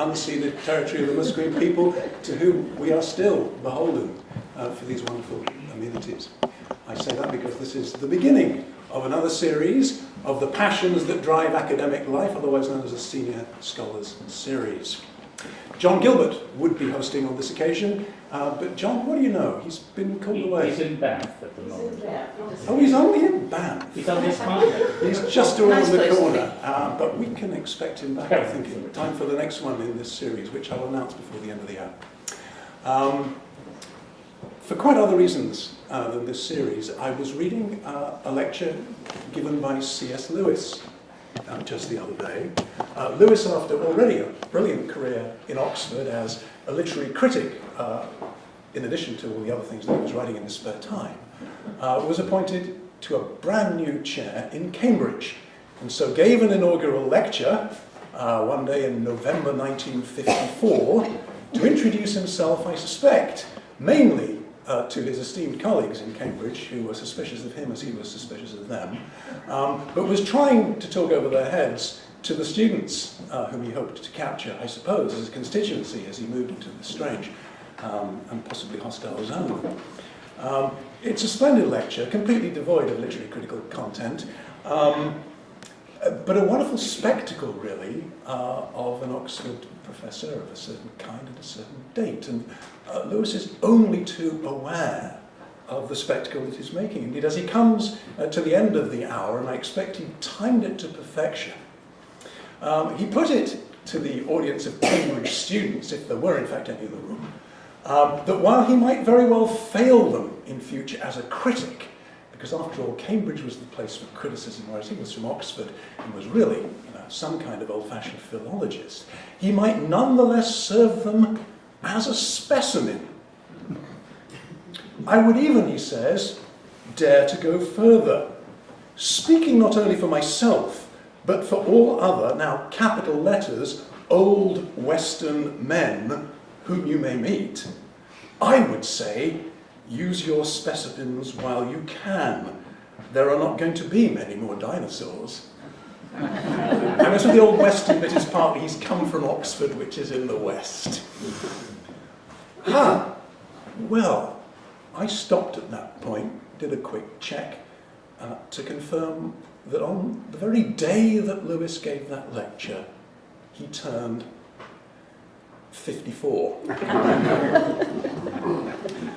unceded territory of the Musqueam people to whom we are still beholden uh, for these wonderful amenities. I say that because this is the beginning of another series of the passions that drive academic life, otherwise known as a Senior Scholars Series. John Gilbert would be hosting on this occasion, uh, but John, what do you know? He's been called He- away. He's in Bath at the moment. Oh, he's only in Banff. He's on his contract. He's just around Nice the corner, uh, but we can expect him back, I think, in time for the next one in this series, which I'll announce before the end of the year. Um, for quite other reasons uh, than this series, I was reading uh, a lecture given by C.S. Lewis uh, just the other day. Uh, Lewis, after already a brilliant career in Oxford as a literary critic, uh, in addition to all the other things that he was writing in his spare time, uh, was appointed to a brand new chair in Cambridge, and so gave an inaugural lecture uh, one day in November 1954 to introduce himself, I suspect, mainly uh, to his esteemed colleagues in Cambridge, who were suspicious of him as he was suspicious of them, um, but was trying to talk over their heads to the students uh, whom he hoped to capture, I suppose, as a constituency as he moved into this strange um, and possibly hostile zone. Um, it's a splendid lecture, completely devoid of literary critical content, um, but a wonderful spectacle, really, uh, of an Oxford professor of a certain kind at a certain date. And uh, Lewis is only too aware of the spectacle that he's making. Indeed, as he comes uh, to the end of the hour, and I expect he timed it to perfection, um, he put it to the audience of Cambridge students, if there were in fact any in the room, um, that while he might very well fail them in future as a critic, because after all, Cambridge was the place for criticism, whereas he was from Oxford and was really you know, some kind of old-fashioned philologist, he might nonetheless serve them as a specimen. I would even, he says, dare to go further, speaking not only for myself, but for all other, now capital letters, old Western men whom you may meet, I would say, use your specimens while you can. There are not going to be many more dinosaurs. And for the old Western bit is partly he's come from Oxford, which is in the West. Ah, well, I stopped at that point, did a quick check uh, to confirm that on the very day that Lewis gave that lecture, he turned 54.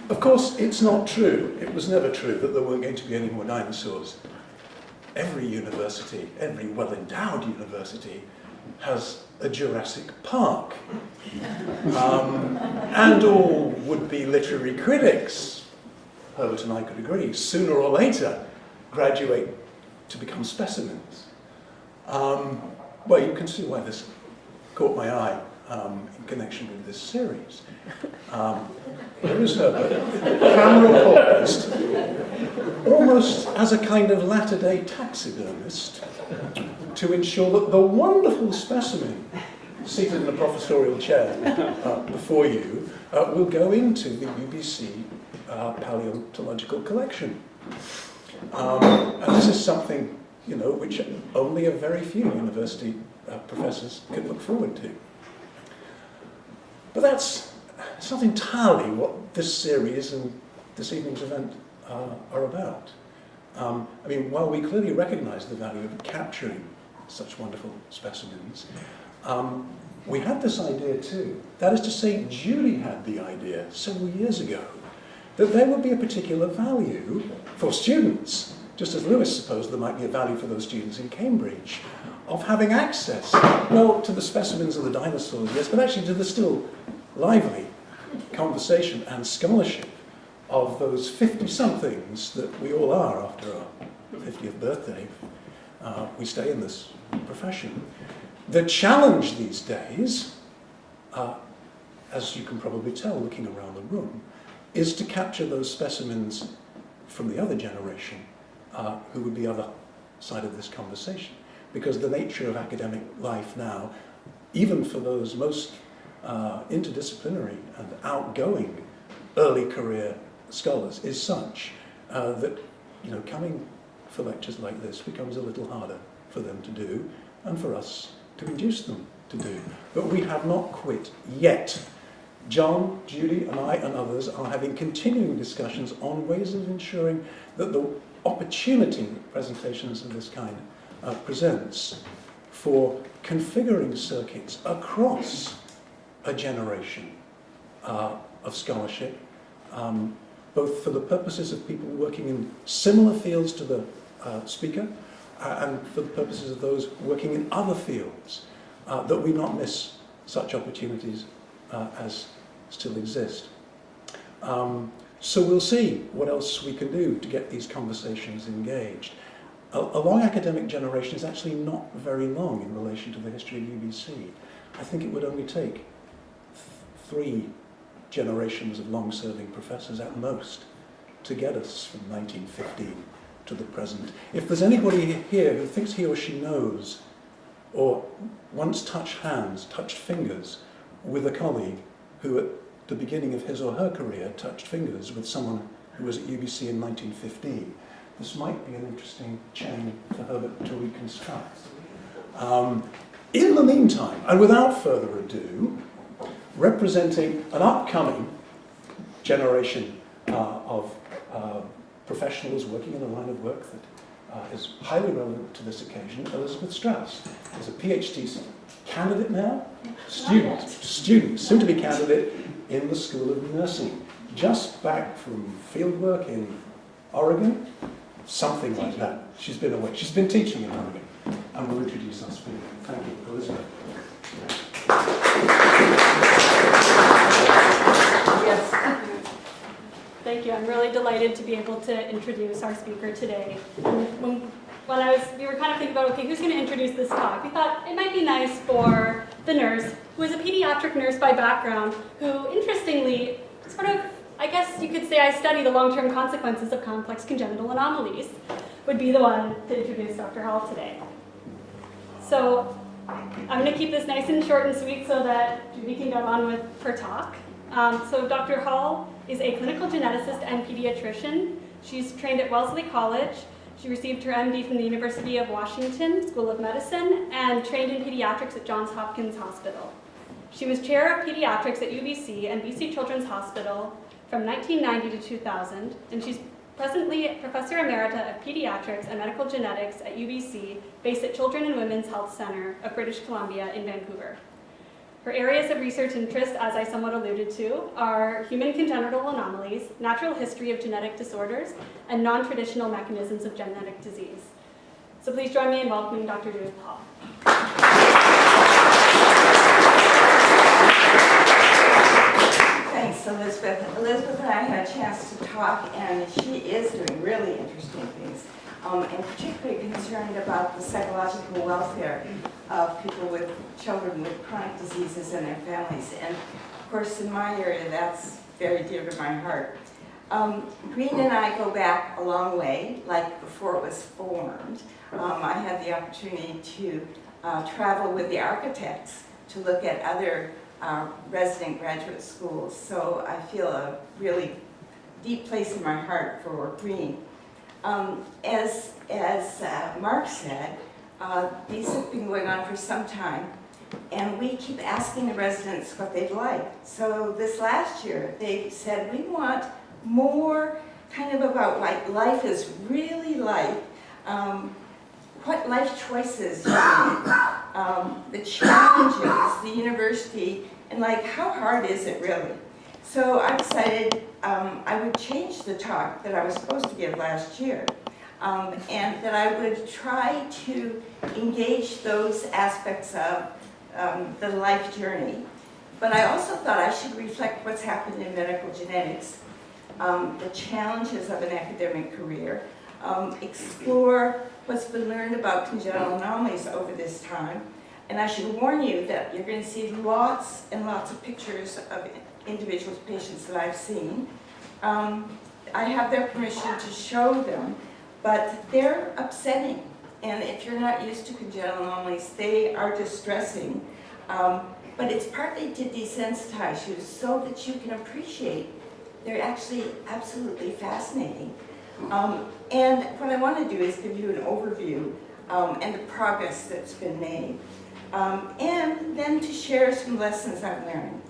of course, it's not true. It was never true that there weren't going to be any more dinosaurs. Every university, every well-endowed university, has a Jurassic Park. Um, and all would-be literary critics, Herbert and I could agree, sooner or later graduate to become specimens. Um, well, you can see why this caught my eye um, in connection with this series. Um, there is Herbert, camera poised, almost as a kind of latter-day taxidermist, to ensure that the wonderful specimen seated in the professorial chair uh, before you uh, will go into the UBC uh, paleontological collection. Um, and this is something, you know, which only a very few university uh, professors could look forward to. But that's it's not entirely what this series and this evening's event uh, are about. Um, I mean, while we clearly recognise the value of capturing such wonderful specimens, um, we had this idea too. That is to say, Julie had the idea several years ago that there would be a particular value for students, just as Lewis supposed there might be a value for those students in Cambridge, of having access, well, to the specimens of the dinosaurs, yes, but actually to the still lively conversation and scholarship of those 50-somethings that we all are after our 50th birthday. Uh, we stay in this profession. The challenge these days, uh, as you can probably tell looking around the room, is to capture those specimens from the other generation uh, who would be other side of this conversation. Because the nature of academic life now, even for those most uh, interdisciplinary and outgoing early career scholars, is such uh, that you know coming for lectures like this becomes a little harder for them to do, and for us to induce them to do. But we have not quit yet. John, Judy, and I, and others are having continuing discussions on ways of ensuring that the opportunity that presentations of this kind uh, presents for configuring circuits across a generation uh, of scholarship, um, both for the purposes of people working in similar fields to the uh, speaker uh, and for the purposes of those working in other fields, uh, that we not miss such opportunities uh, as still exist. Um, so we'll see what else we can do to get these conversations engaged. A, a long academic generation is actually not very long in relation to the history of UBC. I think it would only take three generations of long-serving professors at most to get us from 1915 to the present. If there's anybody here who thinks he or she knows or once touched hands, touched fingers with a colleague who at the beginning of his or her career touched fingers with someone who was at UBC in 1915, this might be an interesting chain for Herbert to reconstruct. Um, in the meantime, and without further ado, representing an upcoming generation uh, of uh, professionals working in a line of work that uh, is highly relevant to this occasion, Elizabeth Strauss is a PhD candidate now, student, student, soon to be candidate in the School of Nursing, just back from fieldwork in Oregon, something like that. She's been away. She's been teaching in Oregon, and we'll introduce our speaker. Thank you, Elizabeth. Yes. Thank you. I'm really delighted to be able to introduce our speaker today. When, when I was, we were kind of thinking about, okay, who's going to introduce this talk? We thought it might be nice for the nurse, who is a pediatric nurse by background, who interestingly, sort of, I guess you could say I study the long-term consequences of complex congenital anomalies, would be the one to introduce Dr. Hall today. So I'm going to keep this nice and short and sweet so that Judy can get on with her talk. Um, so Dr. Hall is a clinical geneticist and pediatrician. She's trained at Wellesley College. She received her MD from the University of Washington School of Medicine and trained in pediatrics at Johns Hopkins Hospital. She was chair of pediatrics at UBC and BC Children's Hospital from 1990 to 2000, and she's presently Professor Emerita of Pediatrics and Medical Genetics at UBC, based at Children and Women's Health Center of British Columbia in Vancouver. Her areas of research interest, as I somewhat alluded to, are human congenital anomalies, natural history of genetic disorders, and non-traditional mechanisms of genetic disease. So please join me in welcoming Dr. Judith Hall. Thanks, Elizabeth. Elizabeth and I had a chance to talk, and she is doing really interesting things, um, and particularly concerned about the psychological welfare of people with children with chronic diseases and their families. And of course, in my area, that's very dear to my heart. Um, Green and I go back a long way, like before it was formed. Um, I had the opportunity to uh, travel with the architects to look at other uh, resident graduate schools. So I feel a really deep place in my heart for Green. Um, as as uh, Mark said, uh, these have been going on for some time, and we keep asking the residents what they'd like. So this last year, they said, we want more kind of about what life is really like, um, what life choices you make, um, the challenges, the university, and like how hard is it really? So I decided um, I would change the talk that I was supposed to give last year um, and that I would try to engage those aspects of um, the life journey. But I also thought I should reflect what's happened in medical genetics, um, the challenges of an academic career, um, explore what's been learned about congenital anomalies over this time, and I should warn you that you're going to see lots and lots of pictures of individuals, patients that I've seen. Um, I have their permission to show them but they're upsetting. And if you're not used to congenital anomalies, they are distressing. Um, but it's partly to desensitize you so that you can appreciate they're actually absolutely fascinating. Um, and what I want to do is give you an overview um, and the progress that's been made. um, and then to share some lessons I've learned.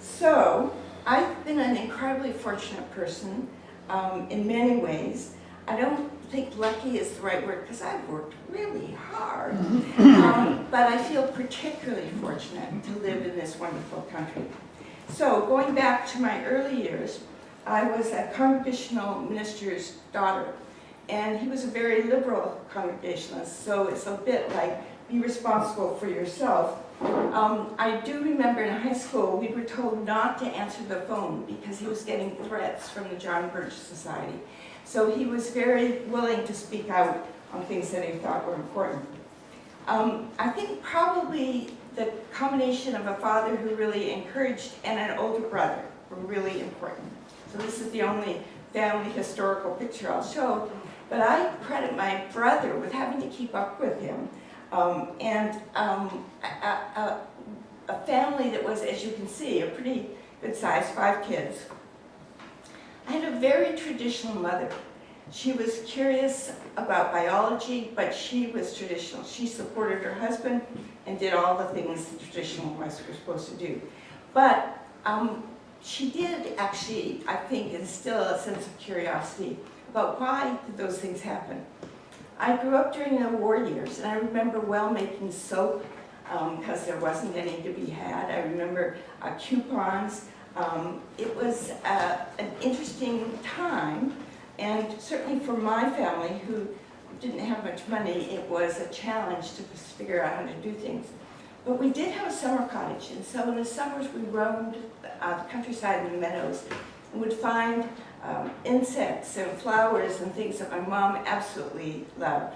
So, I've been an incredibly fortunate person um, in many ways. I don't think lucky is the right word because I've worked really hard, um, but I feel particularly fortunate to live in this wonderful country. So, going back to my early years, I was a congregational minister's daughter, and he was a very liberal congregationalist, so it's a bit like be responsible for yourself. Um, I do remember in high school, we were told not to answer the phone because he was getting threats from the John Birch Society. So he was very willing to speak out on things that he thought were important. Um, I think probably the combination of a father who really encouraged and an older brother were really important. So this is the only family historical picture I'll show. But I credit my brother with having to keep up with him. Um, and um, a, a, a family that was, as you can see, a pretty good size, five kids. I had a very traditional mother. She was curious about biology, but she was traditional. She supported her husband and did all the things the traditional wives were supposed to do. But um, she did actually, I think, instill a sense of curiosity about why did those things happen. I grew up during the war years, and I remember well making soap because um, there wasn't any to be had. I remember uh, coupons. Um, it was uh, an interesting time, and certainly for my family, who didn't have much money, it was a challenge to figure out how to do things. But we did have a summer cottage, and so in the summers we roamed uh, the countryside and the meadows and would find um, insects and flowers and things that my mom absolutely loved.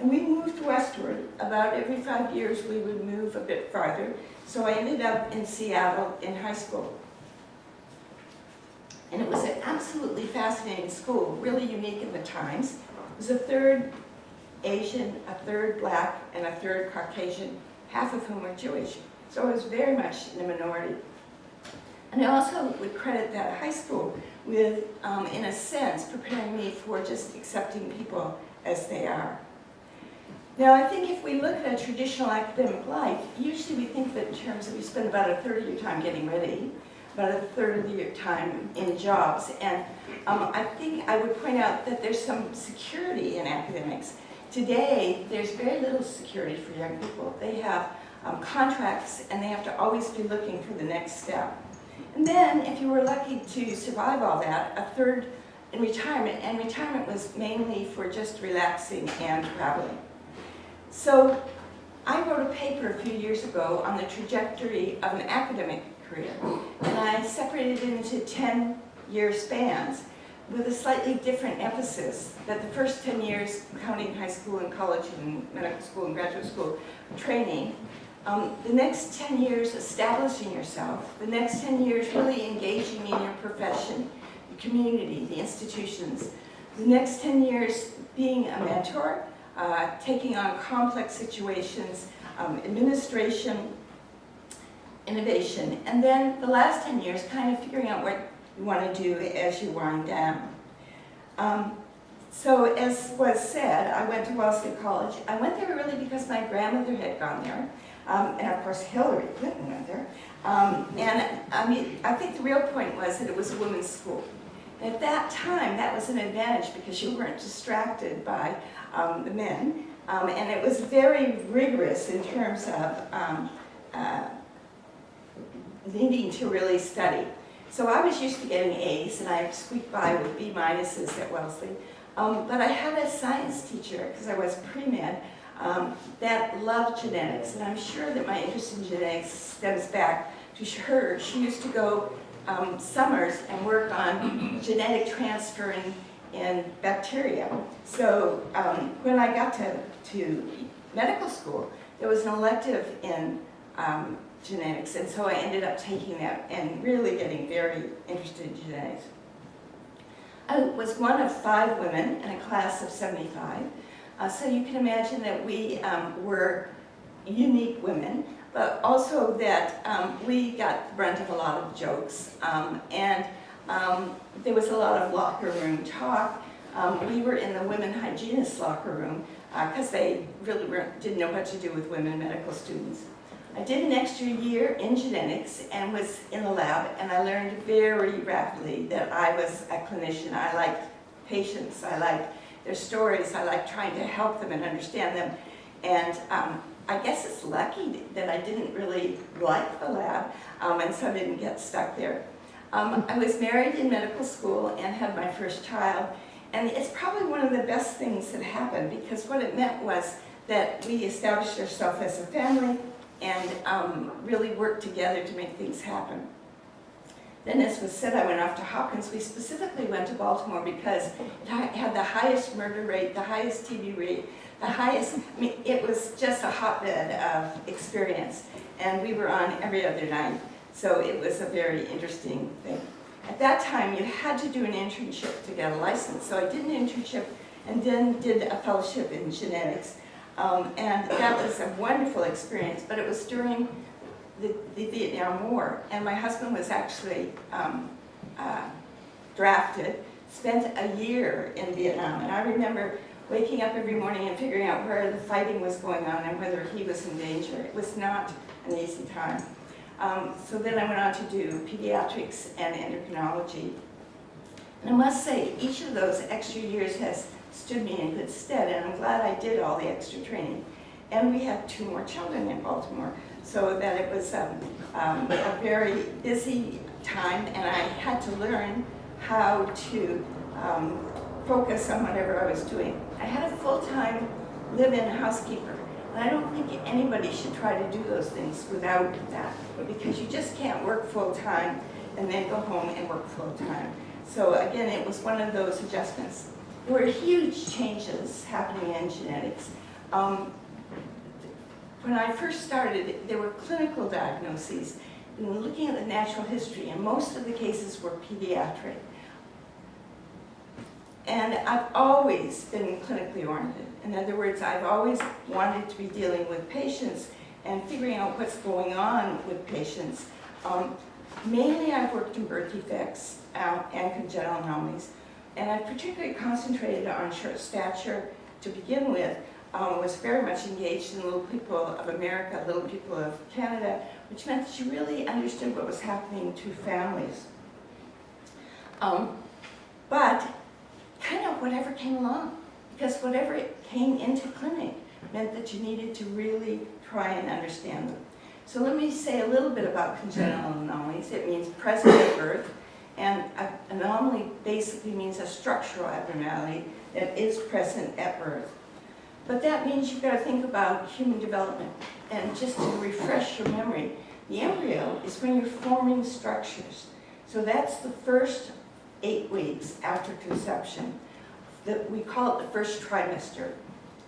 And we moved westward. About every five years we would move a bit farther. So I ended up in Seattle in high school. And it was an absolutely fascinating school, really unique in the times. It was a third Asian, a third black, and a third Caucasian, half of whom were Jewish. So I was very much in a minority. And I also would credit that high school with, um, in a sense, preparing me for just accepting people as they are. Now, I think if we look at a traditional academic life, usually we think that in terms of you spend about a third of your time getting ready, about a third of your time in jobs. And um, I think I would point out that there's some security in academics. Today, there's very little security for young people. They have um, contracts and they have to always be looking for the next step. And then, if you were lucky to survive all that, a third in retirement, and retirement was mainly for just relaxing and traveling. So, I wrote a paper a few years ago on the trajectory of an academic career, and I separated it into 10-year spans with a slightly different emphasis, that the first 10 years, counting high school and college and medical school and graduate school training, um, the next 10 years establishing yourself, the next 10 years really engaging in your profession, the community, the institutions, the next 10 years being a mentor, uh, taking on complex situations, um, administration, innovation, and then the last 10 years kind of figuring out what you want to do as you wind down. Um, so as was said, I went to Wellesley College. I went there really because my grandmother had gone there. Um, and of course Hillary Clinton went there. Um, and I mean, I think the real point was that it was a women's school. And at that time, that was an advantage because you weren't distracted by um, the men. Um, and it was very rigorous in terms of um, uh, needing to really study. So I was used to getting A's and I squeaked by with B minuses at Wellesley. Um, but I had a science teacher, because I was pre-med, um, that loved genetics. And I'm sure that my interest in genetics stems back to her. She used to go um, summers and work on genetic transferring in bacteria. So um, when I got to, to medical school, there was an elective in um, genetics, and so I ended up taking that and really getting very interested in genetics. I was one of five women in a class of 75, uh, so you can imagine that we um, were unique women, but also that um, we got the brunt of a lot of jokes. Um, and um, there was a lot of locker room talk. Um, we were in the women hygienist locker room because uh, they really didn't know what to do with women medical students. I did an extra year in genetics and was in the lab, and I learned very rapidly that I was a clinician. I liked patients, I liked their stories, I like trying to help them and understand them. And um, I guess it's lucky that I didn't really like the lab, um, and so I didn't get stuck there. Um, I was married in medical school and had my first child, and it's probably one of the best things that happened because what it meant was that we established ourselves as a family and um, really worked together to make things happen. Then as was said, I went off to Hopkins. We specifically went to Baltimore because it had the highest murder rate, the highest TB rate, the highest, I mean, it was just a hotbed of experience. And we were on every other night. So it was a very interesting thing. At that time, you had to do an internship to get a license. So I did an internship and then did a fellowship in genetics. Um, and that was a wonderful experience, but it was during the, the Vietnam War. And my husband was actually um, uh, drafted, spent a year in Vietnam. And I remember waking up every morning and figuring out where the fighting was going on and whether he was in danger. It was not an easy time. Um, so then I went on to do pediatrics and endocrinology. And I must say, each of those extra years has stood me in good stead, and I'm glad I did all the extra training. And we had two more children in Baltimore, so that it was um, um, a very busy time, and I had to learn how to um, focus on whatever I was doing. I had a full-time live-in housekeeper, and I don't think anybody should try to do those things without that, because you just can't work full-time and then go home and work full-time. So again, it was one of those adjustments. There were huge changes happening in genetics. Um, when I first started, there were clinical diagnoses, and looking at the natural history, and most of the cases were pediatric. And I've always been clinically oriented. In other words, I've always wanted to be dealing with patients and figuring out what's going on with patients. Um, mainly I've worked in birth defects and congenital anomalies, and I've particularly concentrated on short stature to begin with, um, was very much engaged in Little People of America, Little People of Canada, which meant you really understood what was happening to families. Um, but kind of whatever came along, because whatever came into clinic meant that you needed to really try and understand them. So let me say a little bit about congenital anomalies. It means present at birth, and an anomaly basically means a structural abnormality that is present at birth. But that means you've got to think about human development. And just to refresh your memory, the embryo is when you're forming structures. So that's the first eight weeks after conception. That we call it the first trimester.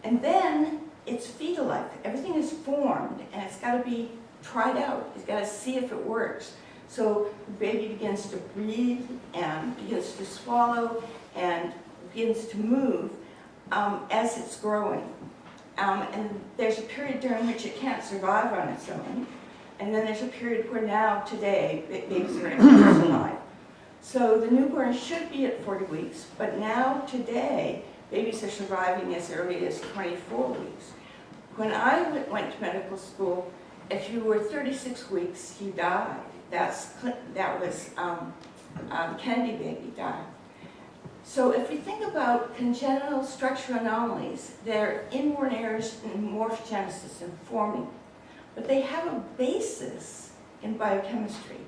And then it's fetal life. Everything is formed and it's got to be tried out. It's got to see if it works. So the baby begins to breathe and begins to swallow and begins to move um, as it's growing. Um, and there's a period during which it can't survive on its own. And then there's a period where now, today, babies are survive. So the newborn should be at 40 weeks, but now, today, babies are surviving as early as 24 weeks. When I went to medical school, if you were 36 weeks, you died. That's, that was um, um, Kennedy baby died. So if we think about congenital structural anomalies, they're inborn errors in morphogenesis and forming, but they have a basis in biochemistry,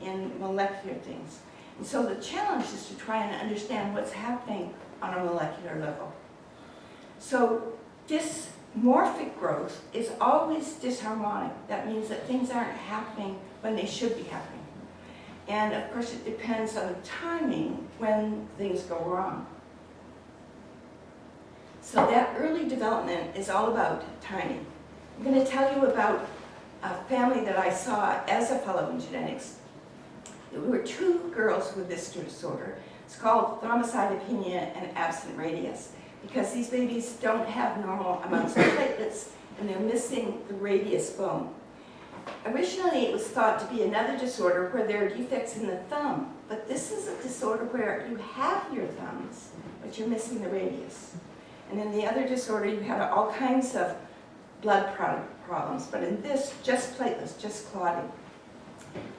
in molecular things. And so the challenge is to try and understand what's happening on a molecular level. So dysmorphic growth is always disharmonic. That means that things aren't happening when they should be happening. And of course, it depends on the timing when things go wrong. So that early development is all about timing. I'm going to tell you about a family that I saw as a fellow in genetics. There were two girls with this disorder. It's called thrombocytopenia and absent radius because these babies don't have normal amounts of platelets and they're missing the radius bone. Originally, it was thought to be another disorder where there are defects in the thumb, but this is a disorder where you have your thumbs, but you're missing the radius. And in the other disorder, you had all kinds of blood problems, but in this, just platelets, just clotting.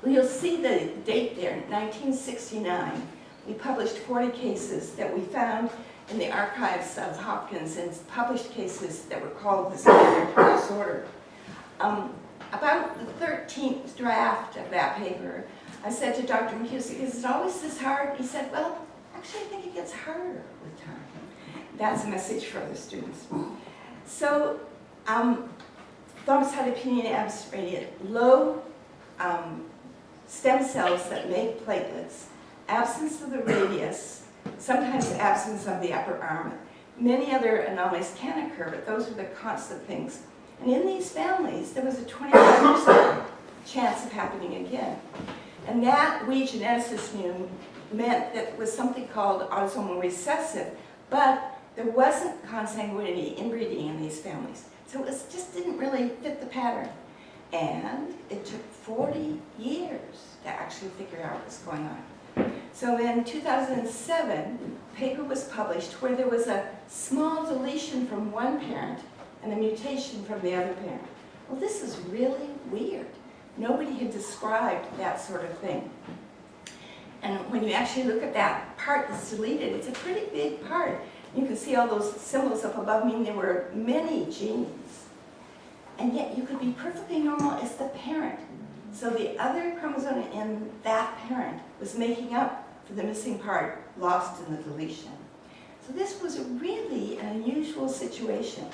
Well, you'll see the date there, 1969. We published 40 cases that we found in the archives of Hopkins and published cases that were called the standard disorder. Um, about the 13th draft of that paper, I said to Dr. McHugh, is it always this hard? He said, well, actually I think it gets harder with time. That's a message for the students. So, um, thrombocytopenia absiradiate, low um, stem cells that make platelets, absence of the radius, sometimes absence of the upper arm. Many other anomalies can occur, but those are the constant things. And in these families, there was a 25% chance of happening again. And that we geneticists knew meant that it was something called autosomal recessive, but there wasn't consanguinity inbreeding in these families. So it just didn't really fit the pattern. And it took 40 years to actually figure out what was going on. So in 2007, a paper was published where there was a small deletion from one parent and a mutation from the other parent. Well, this is really weird. Nobody had described that sort of thing. And when you actually look at that part that's deleted, it's a pretty big part. You can see all those symbols up above, meaning there were many genes. And yet you could be perfectly normal as the parent. So the other chromosome in that parent was making up for the missing part lost in the deletion. So this was really an unusual situation.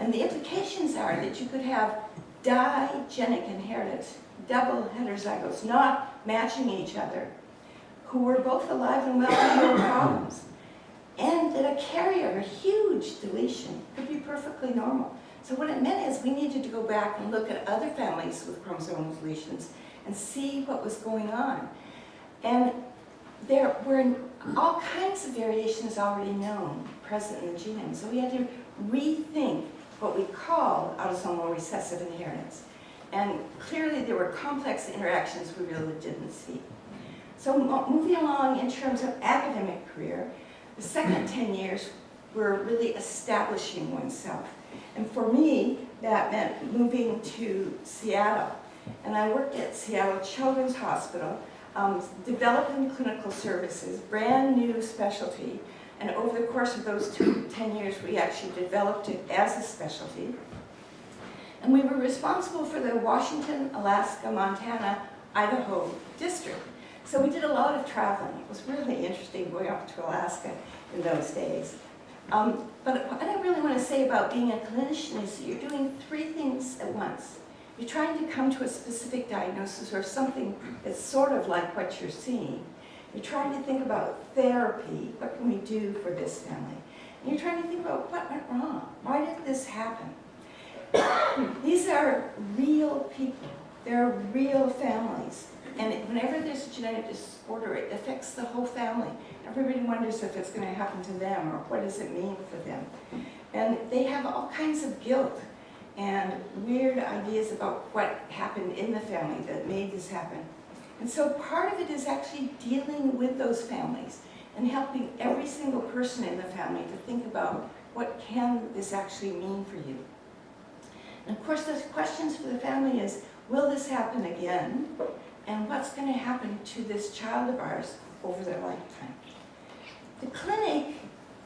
And the implications are that you could have digenic inheritance, double heterozygotes, not matching each other, who were both alive and well with no problems. And that a carrier, a huge deletion, could be perfectly normal. So what it meant is we needed to go back and look at other families with chromosomal deletions and see what was going on. And there were all kinds of variations already known present in the genome. So we had to rethink what we call autosomal recessive inheritance. And clearly there were complex interactions we really didn't see. So moving along in terms of academic career, the second 10 years were really establishing oneself. And for me, that meant moving to Seattle. And I worked at Seattle Children's Hospital, um, developing clinical services, brand new specialty. And over the course of those two, 10 years, we actually developed it as a specialty. And we were responsible for the Washington, Alaska, Montana, Idaho district. So we did a lot of traveling. It was really interesting going up to Alaska in those days. Um, but what I really want to say about being a clinician is you're doing three things at once. You're trying to come to a specific diagnosis or something that's sort of like what you're seeing. You're trying to think about therapy. What can we do for this family? And you're trying to think about what went wrong. Why did this happen? These are real people. They're real families. And whenever there's a genetic disorder, it affects the whole family. Everybody wonders if it's going to happen to them or what does it mean for them. And they have all kinds of guilt and weird ideas about what happened in the family that made this happen. And so part of it is actually dealing with those families and helping every single person in the family to think about what can this actually mean for you. And of course, the questions for the family is, will this happen again? And what's going to happen to this child of ours over their lifetime? The clinic,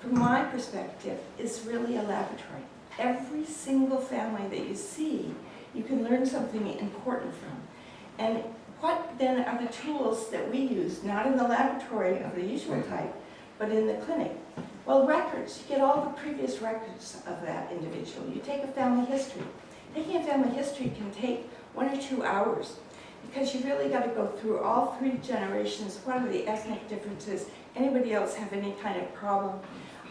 from my perspective, is really a laboratory. Every single family that you see, you can learn something important from. And what then are the tools that we use, not in the laboratory of the usual type, but in the clinic? Well, records. You get all the previous records of that individual. You take a family history. Taking a family history can take one or two hours because you really got to go through all three generations. What are the ethnic differences? Anybody else have any kind of problem?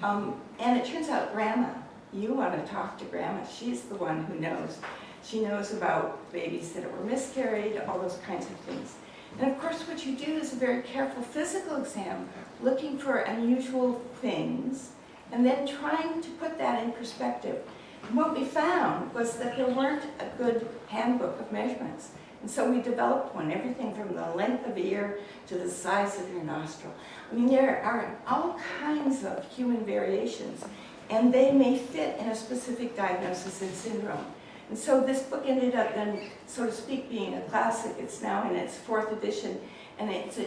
Um, and it turns out grandma, you want to talk to grandma. She's the one who knows. She knows about babies that were miscarried, all those kinds of things. And of course what you do is a very careful physical exam, looking for unusual things, and then trying to put that in perspective. And what we found was that there weren't a good handbook of measurements. And so we developed one, everything from the length of the ear to the size of your nostril. I mean, there are all kinds of human variations, and they may fit in a specific diagnosis and syndrome. And so this book ended up then, so to speak, being a classic. It's now in its fourth edition, and it's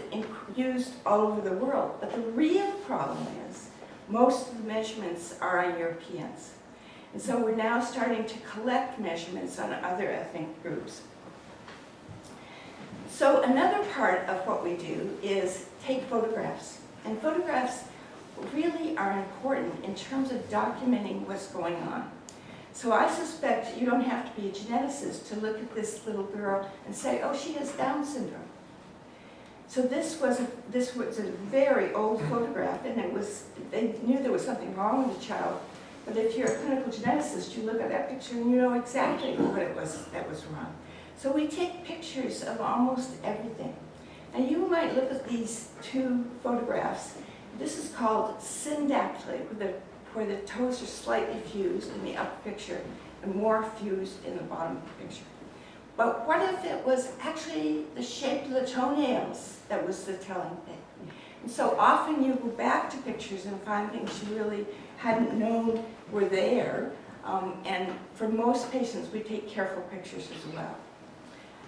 used all over the world. But the real problem is, most of the measurements are on Europeans. And so we're now starting to collect measurements on other ethnic groups. So another part of what we do is take photographs. And photographs really are important in terms of documenting what's going on. So I suspect you don't have to be a geneticist to look at this little girl and say, oh, she has Down syndrome. So this was, a, this was a very old photograph and it was, they knew there was something wrong with the child. But if you're a clinical geneticist, you look at that picture and you know exactly what it was that was wrong. So we take pictures of almost everything. And you might look at these two photographs. This is called syndactyly, where the, where the toes are slightly fused in the upper picture and more fused in the bottom picture. But what if it was actually the shape of the toenails that was the telling thing? And so often you go back to pictures and find things you really hadn't known were there. Um, and for most patients, we take careful pictures as well.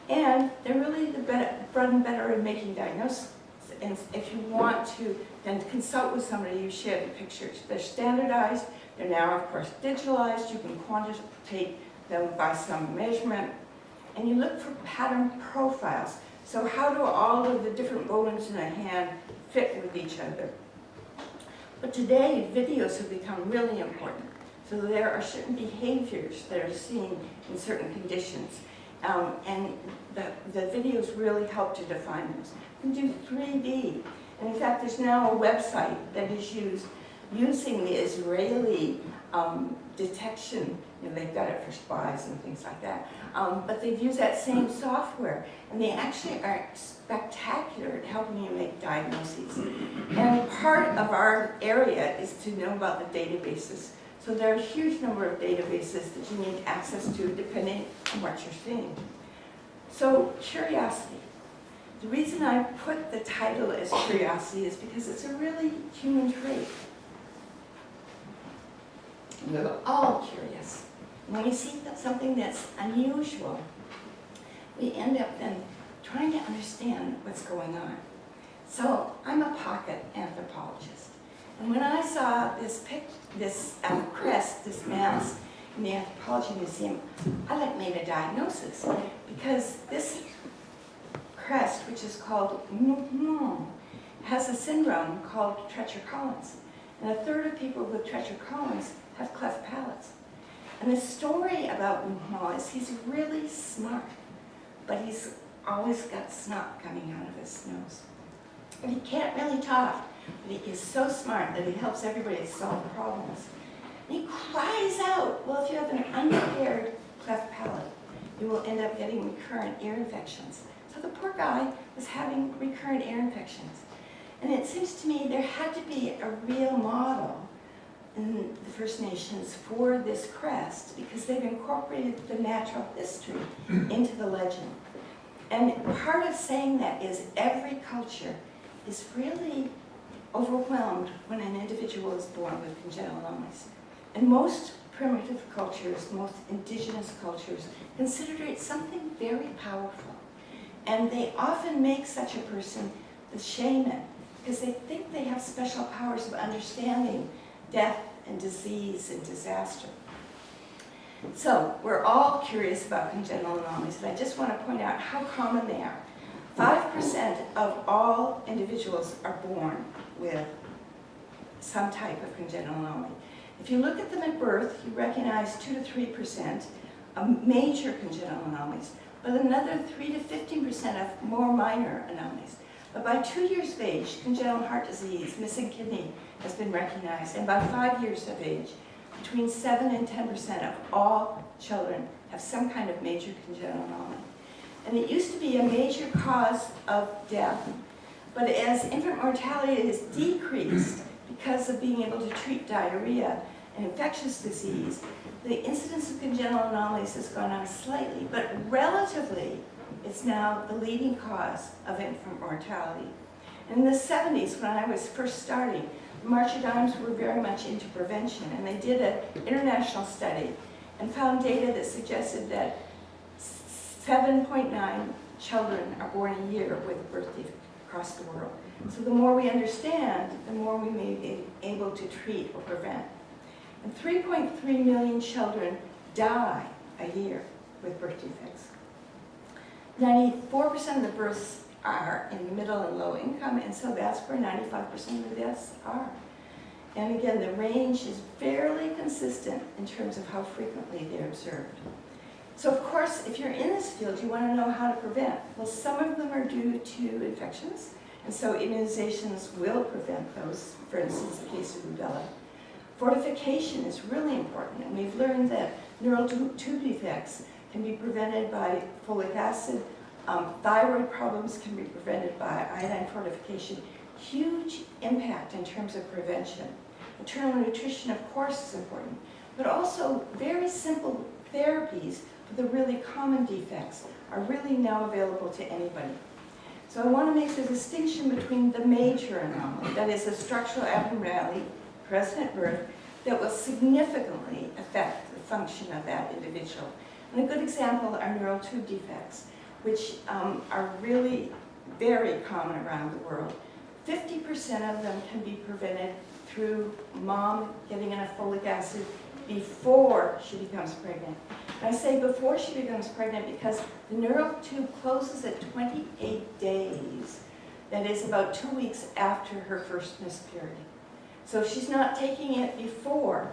And they're really the better, bread and butter in making diagnosis. And if you want to then consult with somebody, you share the pictures. They're standardized. They're now, of course, digitalized. You can quantitate them by some measurement. And you look for pattern profiles. So how do all of the different bones in a hand fit with each other? But today, videos have become really important. So there are certain behaviors that are seen in certain conditions. Um, and the, the videos really help to define those. Can do 3D. And in fact, there's now a website that is used using the Israeli um, detection. You know, they've got it for spies and things like that. Um, but they've used that same software. And they actually are spectacular at helping you make diagnoses. And part of our area is to know about the databases. So there are a huge number of databases that you need access to depending on what you're seeing. So curiosity. The reason I put the title as curiosity is because it's a really human trait. We're all curious. When we see something that's unusual, we end up then trying to understand what's going on. So I'm a pocket anthropologist. And when I saw this pic, this um, crest, this mask in the Anthropology Museum, I like made a diagnosis because this which is called mm has a syndrome called Treacher-Collins. And a third of people with Treacher-Collins have cleft palates. And the story about Muhammad is he's really smart, but he's always got snot coming out of his nose. And he can't really talk, but he is so smart that he helps everybody solve problems. And he cries out, well, if you have an unrepaired cleft palate, you will end up getting recurrent ear infections. So the poor guy was having recurrent ear infections. And it seems to me there had to be a real model in the First Nations for this crest because they've incorporated the natural history into the legend. And part of saying that is every culture is really overwhelmed when an individual is born with congenital anomalies. And most primitive cultures, most indigenous cultures, consider it something very powerful. And they often make such a person the shaman because they think they have special powers of understanding death and disease and disaster. So we're all curious about congenital anomalies, and I just want to point out how common they are. 5% of all individuals are born with some type of congenital anomaly. If you look at them at birth, you recognize 2 to 3% of major congenital anomalies, but another 3 to 15% of more minor anomalies. But by two years of age, congenital heart disease, missing kidney, has been recognized. And by five years of age, between 7 and 10% of all children have some kind of major congenital anomaly. And it used to be a major cause of death. But as infant mortality has decreased because of being able to treat diarrhea and infectious disease, the incidence of congenital anomalies has gone up slightly, but relatively, it's now the leading cause of infant mortality. In the 70s, when I was first starting, March of Dimes were very much into prevention, and they did an international study, and found data that suggested that 7.9 children are born a year with birth defect across the world. So the more we understand, the more we may be able to treat or prevent. And 3.3 million children die a year with birth defects. 94% of the births are in middle and low income, and so that's where 95% of the deaths are. And again, the range is fairly consistent in terms of how frequently they're observed. So of course, if you're in this field, you want to know how to prevent. Well, some of them are due to infections, and so immunizations will prevent those, for instance, the case of rubella. Fortification is really important, and we've learned that neural tube defects can be prevented by folic acid, um, thyroid problems can be prevented by iodine fortification. Huge impact in terms of prevention. Maternal nutrition, of course, is important, but also very simple therapies for the really common defects are really now available to anybody. So I want to make the distinction between the major anomaly, that is a structural abnormality present birth, that will significantly affect the function of that individual. And a good example are neural tube defects, which um, are really very common around the world. 50% of them can be prevented through mom getting enough folic acid before she becomes pregnant. And I say before she becomes pregnant because the neural tube closes at 28 days. That is about two weeks after her first period. So if she's not taking it before,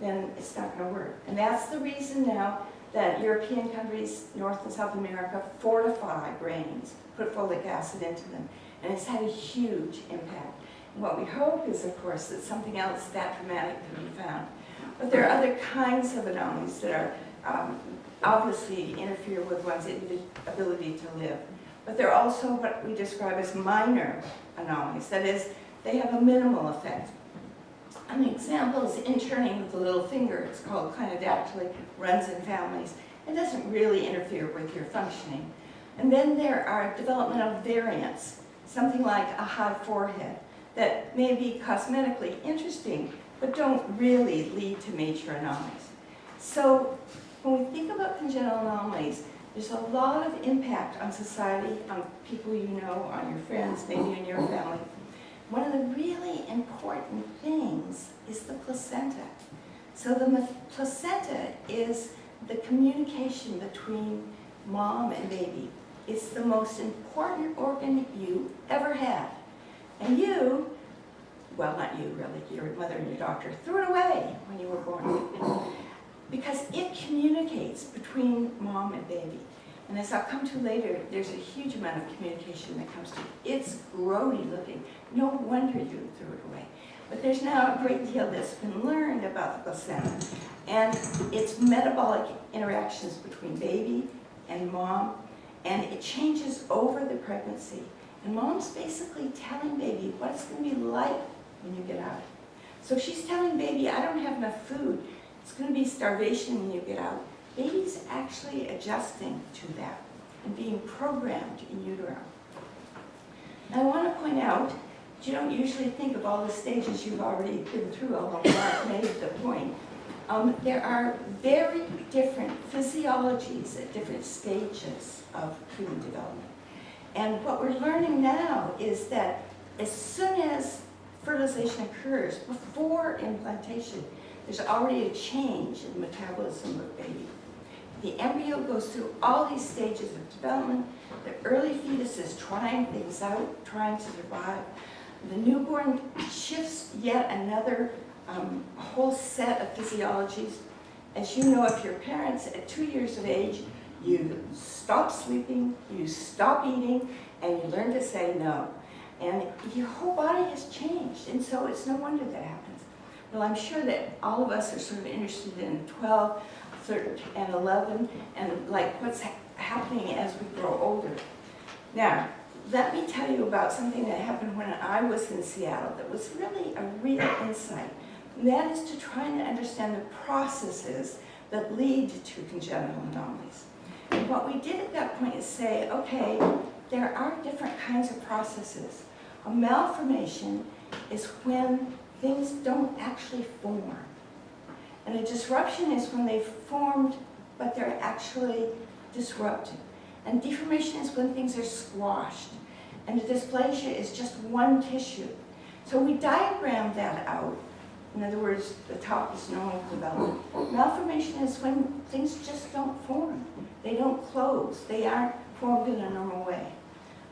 then it's not going to work. And that's the reason now that European countries, North and South America, fortify grains, put folic acid into them. And it's had a huge impact. And what we hope is, of course, that something else that dramatic can be found. But there are other kinds of anomalies that are um, obviously interfere with one's ability to live. But they're also what we describe as minor anomalies. That is, they have a minimal effect. An example is interning with the little finger. It's called clinodactyly, runs in families. It doesn't really interfere with your functioning. And then there are developmental variants, something like a high forehead, that may be cosmetically interesting, but don't really lead to major anomalies. So when we think about congenital anomalies, there's a lot of impact on society, on people you know, on your friends, maybe in your family. One of the really important things is the placenta. So the placenta is the communication between mom and baby. It's the most important organ you ever had. And you, well, not you really, your mother and your doctor, threw it away when you were born. Because it communicates between mom and baby. And as I'll come to later, there's a huge amount of communication that comes to it. It's grody looking. No wonder you threw it away. But there's now a great deal that's been learned about the placenta and its metabolic interactions between baby and mom, and it changes over the pregnancy. And mom's basically telling baby what it's going to be like when you get out. So she's telling baby, I don't have enough food. It's going to be starvation when you get out. Baby's actually adjusting to that and being programmed in utero. I want to point out, that you don't usually think of all the stages you've already been through, although Mark made the point. Um, there are very different physiologies at different stages of human development. And what we're learning now is that as soon as fertilization occurs, before implantation, there's already a change in the metabolism of baby. The embryo goes through all these stages of development. The early fetus is trying things out, trying to survive. The newborn shifts yet another um, whole set of physiologies. As you know, if your parents at two years of age, you stop sleeping, you stop eating, and you learn to say no. And your whole body has changed, and so it's no wonder that happens. Well, I'm sure that all of us are sort of interested in 12, 13, and 11, and like what's ha happening as we grow older. Now, let me tell you about something that happened when I was in Seattle that was really a real insight. And that is to try and understand the processes that lead to congenital anomalies. And what we did at that point is say, okay, there are different kinds of processes. A malformation is when things don't actually form. And a disruption is when they've formed, but they're actually disrupted. And deformation is when things are squashed. And a dysplasia is just one tissue. So we diagram that out. In other words, the top is normal development. Malformation is when things just don't form. They don't close. They aren't formed in a normal way.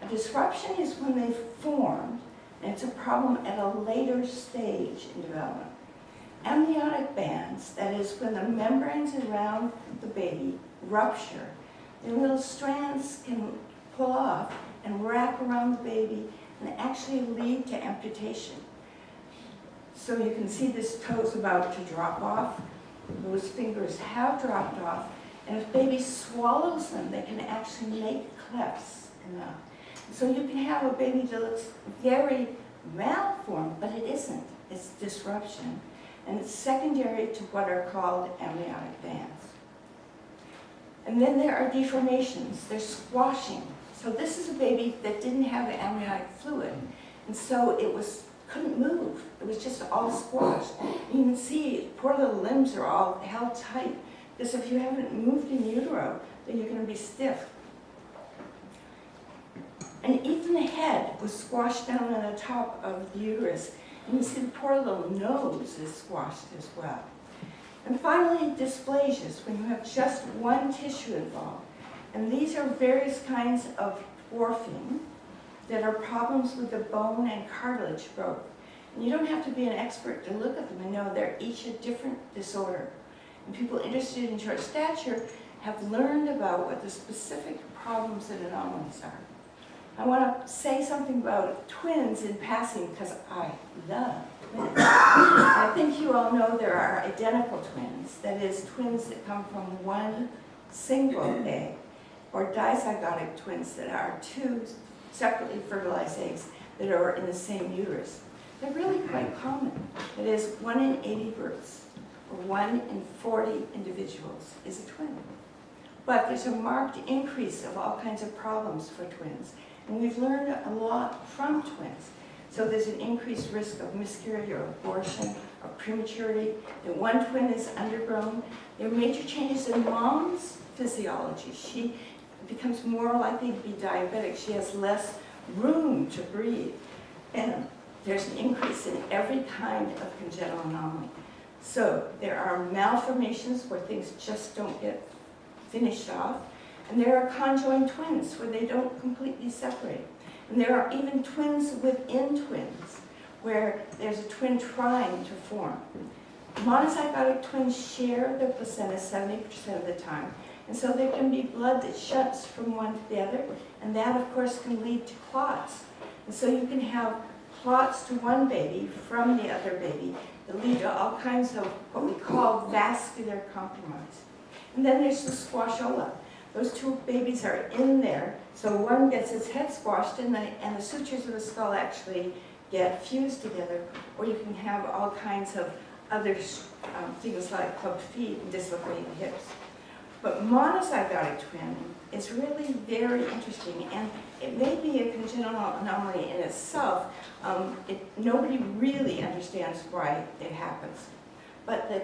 A disruption is when they've formed, and it's a problem at a later stage in development. Amniotic bands, that is when the membranes around the baby rupture, the little strands can pull off and wrap around the baby and actually lead to amputation. So you can see this toe's about to drop off. Those fingers have dropped off. And if baby swallows them, they can actually make clefts enough. So you can have a baby that looks very malformed, but it isn't. It's disruption. And it's secondary to what are called amniotic bands. And then there are deformations. There's squashing. So this is a baby that didn't have amniotic fluid. And so it was couldn't move. It was just all squashed. You can see poor little limbs are all held tight. Because if you haven't moved in utero, then you're going to be stiff. And even the head was squashed down on the top of the uterus. And see the poor little nose is squashed as well. And finally, dysplasias, when you have just one tissue involved. And these are various kinds of dwarfing that are problems with the bone and cartilage growth. And you don't have to be an expert to look at them and know they're each a different disorder. And people interested in short stature have learned about what the specific problems and anomalies are. I want to say something about twins in passing because I love twins. I think you all know there are identical twins, that is, twins that come from one single egg, or dizygotic twins that are two separately fertilized eggs that are in the same uterus. They're really quite common. That is, one in 80 births, or one in 40 individuals is a twin. But there's a marked increase of all kinds of problems for twins. And we've learned a lot from twins. So there's an increased risk of miscarriage or abortion or prematurity. The one twin is undergrown. There are major changes in mom's physiology. She becomes more likely to be diabetic. She has less room to breathe. And there's an increase in every kind of congenital anomaly. So there are malformations where things just don't get finished off. And there are conjoined twins where they don't completely separate. And there are even twins within twins where there's a twin trying to form. Monozygotic twins share their placenta 70% of the time. And so there can be blood that shuts from one to the other. And that, of course, can lead to clots. And so you can have clots to one baby from the other baby that lead to all kinds of what we call vascular compromise. And then there's the squashola. Those two babies are in there, so one gets its head squashed and the, and the sutures of the skull actually get fused together, or you can have all kinds of other um, things like clubbed feet and dislocated hips. But monozygotic twin is really very interesting, and it may be a congenital anomaly in itself. Um, it, nobody really understands why it happens. But the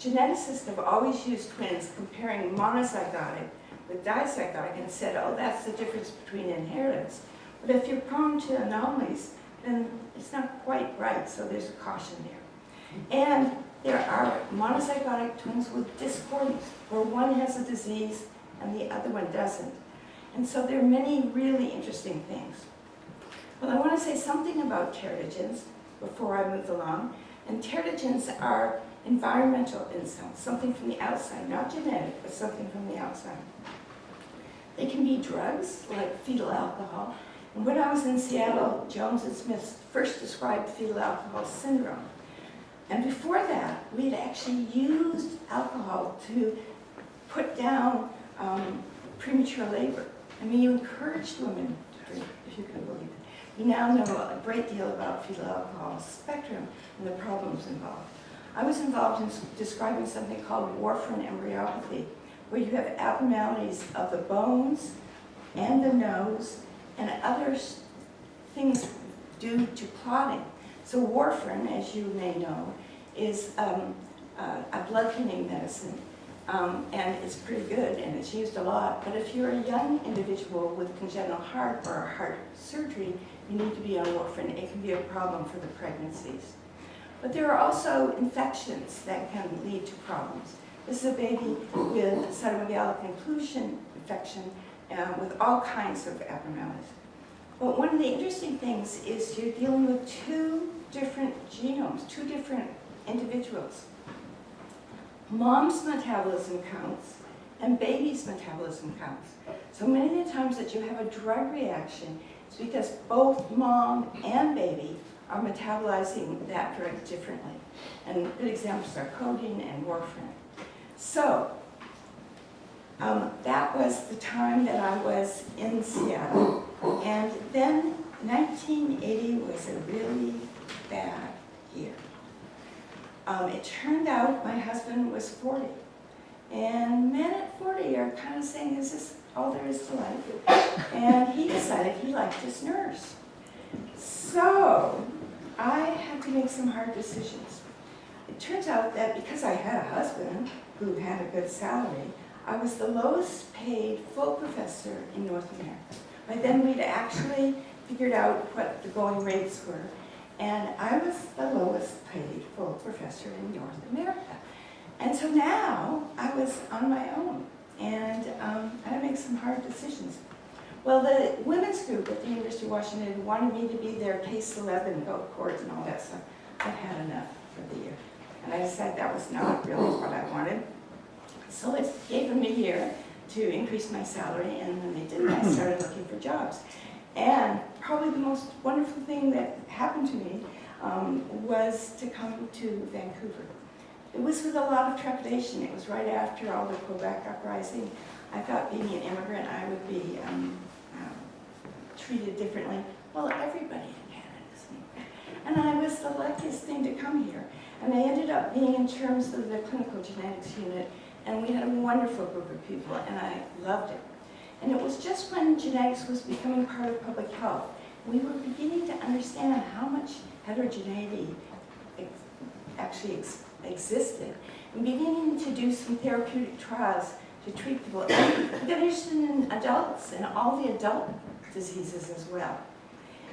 geneticists have always used twins comparing monozygotic with dizygotic and said, oh, that's the difference between inheritance. But if you're prone to anomalies, then it's not quite right, so there's a caution there. And there are monozygotic twins with discordance, where one has a disease and the other one doesn't. And so there are many really interesting things. Well, I want to say something about teratogens before I move along. And teratogens are environmental insults, something from the outside, not genetic, but something from the outside. They can be drugs, like fetal alcohol. And when I was in Seattle, Jones and Smith first described fetal alcohol syndrome. And before that, we had actually used alcohol to put down um, premature labor. I mean, you encouraged women to drink, if you can believe it. We now know a great deal about fetal alcohol spectrum and the problems involved. I was involved in describing something called warfarin embryopathy, where you have abnormalities of the bones and the nose and other things due to clotting. So warfarin, as you may know, is um, uh, a blood thinning medicine, um, and it's pretty good and it's used a lot. But if you're a young individual with congenital heart or a heart surgery, you need to be on warfarin. It can be a problem for the pregnancies. But there are also infections that can lead to problems. This is a baby with cytomegalic inclusion infection uh, with all kinds of abnormalities. But one of the interesting things is you're dealing with two different genomes, two different individuals. Mom's metabolism counts and baby's metabolism counts. So many of the times that you have a drug reaction, because both mom and baby are metabolizing that drug differently. And good examples are codeine and warfarin. So, um, that was the time that I was in Seattle. And then 1980 was a really bad year. Um, it turned out my husband was 40. And men at 40 are kind of saying, is this all there is to life? And he decided he liked his nurse. So I had to make some hard decisions. It turns out that because I had a husband who had a good salary, I was the lowest paid full professor in North America. By then we'd actually figured out what the going rates were, and I was the lowest paid full professor in North America. And so now I was on my own, and um, I had to make some hard decisions. Well, the women's group at the University of Washington wanted me to be their case 11, go court and all that stuff. I've had enough for the year. And I decided that was not really what I wanted. So it gave them a year to increase my salary, and when they did, I started looking for jobs. And probably the most wonderful thing that happened to me um, was to come to Vancouver. It was with a lot of trepidation. It was right after all the Quebec uprising. I thought being an immigrant, I would be um, um, treated differently. Well, everybody in Canada is an. And I was the luckiest thing to come here. And I ended up being in terms of the clinical genetics unit, and we had a wonderful group of people, and I loved it. And it was just when genetics was becoming part of public health, we were beginning to understand how much heterogeneity actually ex existed, and beginning to do some therapeutic trials to treat people. We interested in adults and all the adult diseases as well.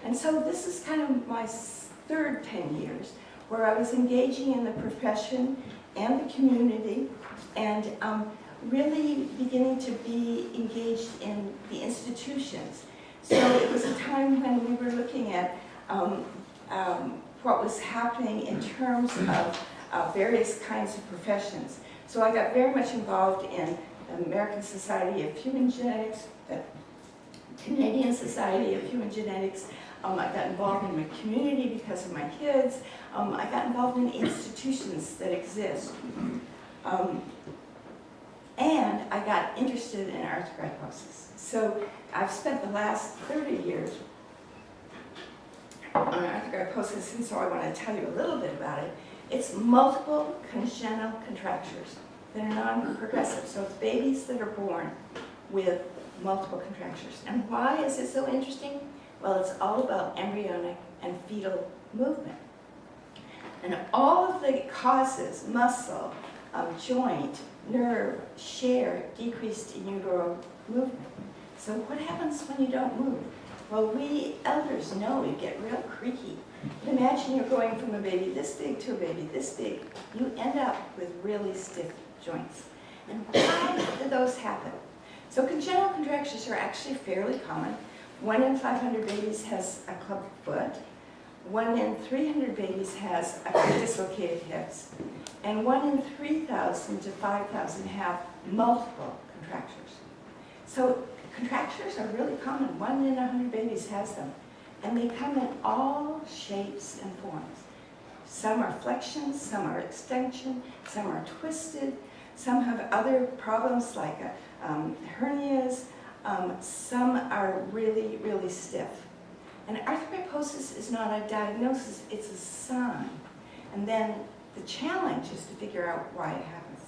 And so this is kind of my third 10 years where I was engaging in the profession and the community and um, really beginning to be engaged in the institutions. So it was a time when we were looking at um, um, what was happening in terms of uh, various kinds of professions. So I got very much involved in the American Society of Human Genetics, the Canadian Society of Human Genetics. Um, I got involved in my community because of my kids. Um, I got involved in institutions that exist. Um, and I got interested in arthrogryposis. So I've spent the last 30 years on arthrogryposis, and so I want to tell you a little bit about it. It's multiple congenital contractures that are non-progressive. So it's babies that are born with multiple contractures. And why is it so interesting? Well, it's all about embryonic and fetal movement. And all of the causes, muscle, um, joint, nerve, share, decreased in utero movement. So what happens when you don't move? Well, we elders know you get real creaky. Imagine you're going from a baby this big to a baby this big. You end up with really stiff joints. And why do those happen? So congenital contractures are actually fairly common. One in 500 babies has a club foot. One in 300 babies has dislocated hips. And one in 3,000 to 5,000 have multiple contractures. So contractures are really common. One in 100 babies has them. And they come in all shapes and forms. Some are flexion, some are extension, some are twisted, some have other problems like uh, um, hernias, um, some are really, really stiff. And arthrogryposis is not a diagnosis, it's a sign. And then the challenge is to figure out why it happens.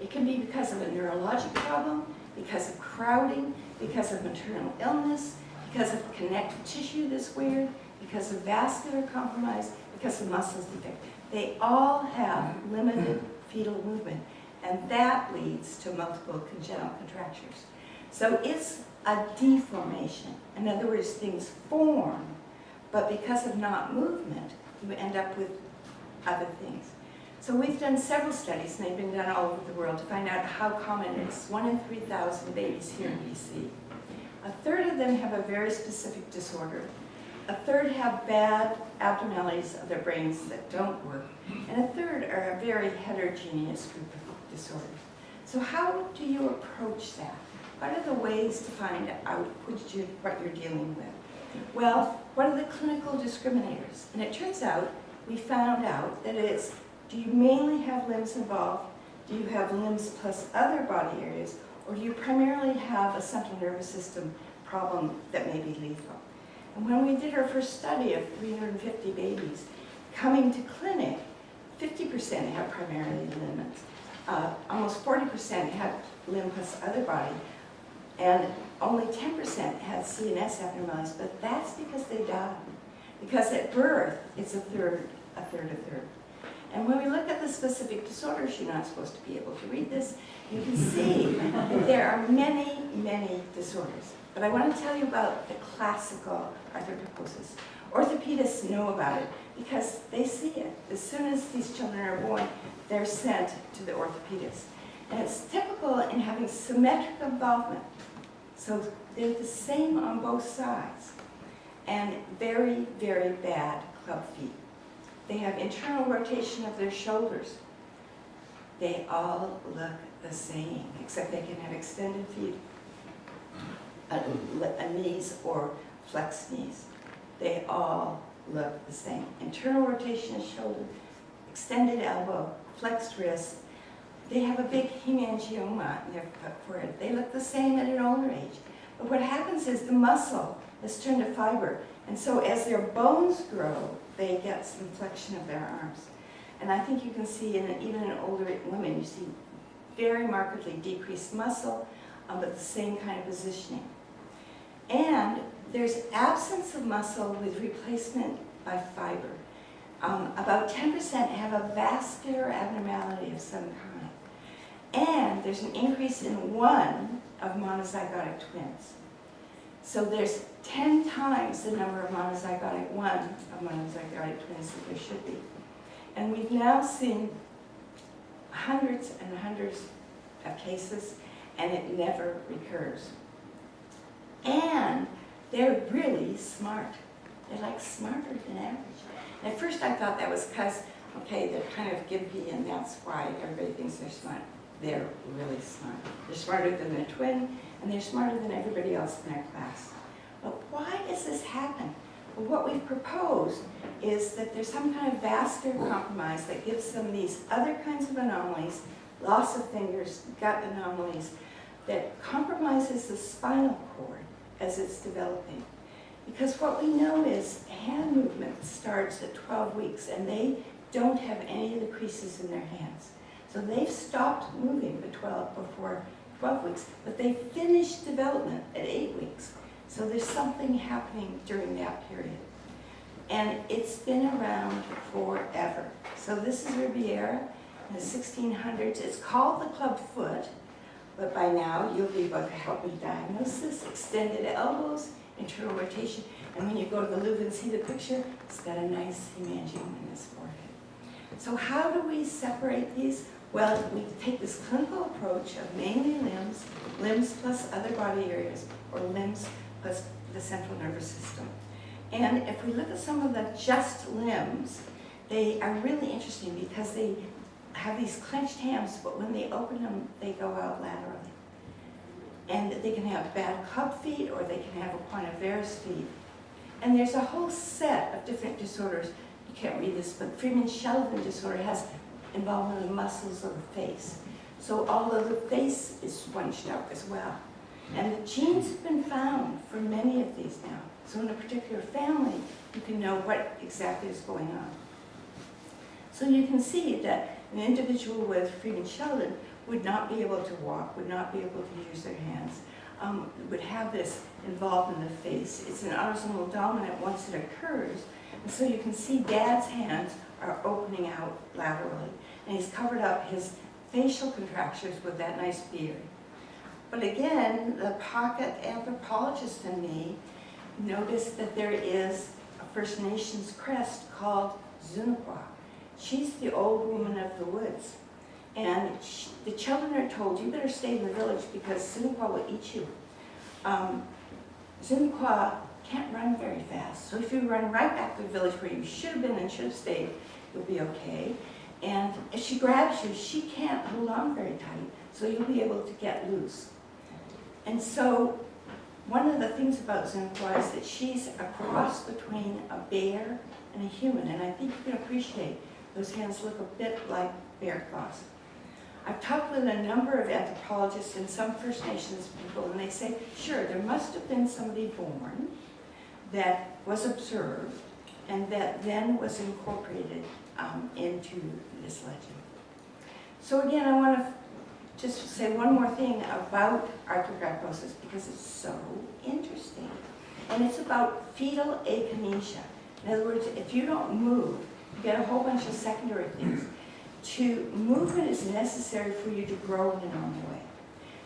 It can be because of a neurologic problem, because of crowding, because of maternal illness, because of connective tissue that's weird, because of vascular compromise, because of muscles defect. They all have limited fetal movement, and that leads to multiple congenital contractures. So it's a deformation. In other words, things form, but because of not movement, you end up with other things. So we've done several studies, and they've been done all over the world, to find out how common it is. One in 3,000 babies here in BC. A third of them have a very specific disorder. A third have bad abnormalities of their brains that don't work. And a third are a very heterogeneous group of disorders. So how do you approach that? What are the ways to find out what you're, what you're dealing with? Well, what are the clinical discriminators? And it turns out, we found out that it's, do you mainly have limbs involved? Do you have limbs plus other body areas? Or do you primarily have a central nervous system problem that may be lethal? And when we did our first study of 350 babies, coming to clinic, 50% had primarily limbs. Uh, almost 40% had limb plus other body, and only 10% had CNS abnormalities, but that's because they died. Because at birth, it's a third, a third, a third. And when we look at the specific disorders, you're not supposed to be able to read this, you can see that there are many, many disorders. But I want to tell you about the classical arthrogryposis. Orthopedists know about it because they see it. As soon as these children are born, they're sent to the orthopedist. And it's typical in having symmetric involvement. So they're the same on both sides. And very, very bad club feet. They have internal rotation of their shoulders. They all look the same, except they can have extended feet, a, a knees or flexed knees. They all look the same. Internal rotation of shoulder, extended elbow, flexed wrist. They have a big hemangioma in their forehead. They look the same at an older age. But what happens is the muscle is turned to fiber. And so as their bones grow, they get some flexion of their arms. And I think you can see in even in older women, you see very markedly decreased muscle, um, but the same kind of positioning. And there's absence of muscle with replacement by fiber. Um, about 10% have a vascular abnormality of some kind. And there's an increase in one of monozygotic twins. So there's 10 times the number of monozygotic, one of monozygotic twins that there should be. And we've now seen hundreds and hundreds of cases, and it never recurs. And they're really smart. They're like smarter than average. And at first I thought that was because, okay, they're kind of gimpy and that's why everybody thinks they're smart. They're really smart. They're smarter than their twin, and they're smarter than everybody else in their class. But why does this happen? Well, what we've proposed is that there's some kind of vascular compromise that gives them these other kinds of anomalies, loss of fingers, gut anomalies, that compromises the spinal cord as it's developing. Because what we know is hand movement starts at 12 weeks and they don't have any of the creases in their hands. So they've stopped moving the 12 before 12 weeks, but they finish development at 8 weeks. So there's something happening during that period. And it's been around forever. So this is Ribera in the 1600s. It's called the club foot, but by now you'll be able to help with diagnosis, extended elbows, internal rotation. And when you go to the Louvre and see the picture, it's got a nice hemangioma in his forehead. So how do we separate these? Well, we take this clinical approach of mainly limbs, limbs plus other body areas, or limbs plus the central nervous system. And if we look at some of the just limbs, they are really interesting because they have these clenched hands, but when they open them, they go out laterally. And they can have bad club feet or they can have a Quantiferous feet. And there's a whole set of different disorders. You can't read this, but Freeman-Sheldon disorder has involvement of the muscles of the face. So all of the face is scrunched up as well. And the genes have been found for many of these now. So in a particular family, you can know what exactly is going on. So you can see that an individual with Freeman-Sheldon would not be able to walk, would not be able to use their hands. um, would have this involved in the face. It's an autosomal dominant once it occurs. And so you can see dad's hands are opening out laterally. And he's covered up his facial contractures with that nice beard. But again, the pocket anthropologist in me noticed that there is a First Nations crest called Zunqua. She's the old woman of the woods. And sh the children are told, you better stay in the village because Zunqua will eat you. Um, Zunqua can't run very fast. So if you run right back to the village where you should have been and should have stayed, you'll be okay. And if she grabs you, she can't hold on very tight, so you'll be able to get loose. And so one of the things about Zunqua is that she's a cross between a bear and a human, and I think you can appreciate those hands look a bit like bear claws. I've talked with a number of anthropologists and some First Nations people, and they say, sure, there must have been somebody born that was observed and that then was incorporated um, into this legend. So again, I want to just say one more thing about arthrogryposis because it's so interesting. And it's about fetal akinesia. In other words, if you don't move, you get a whole bunch of secondary things. To movement is necessary for you to grow in a normal way.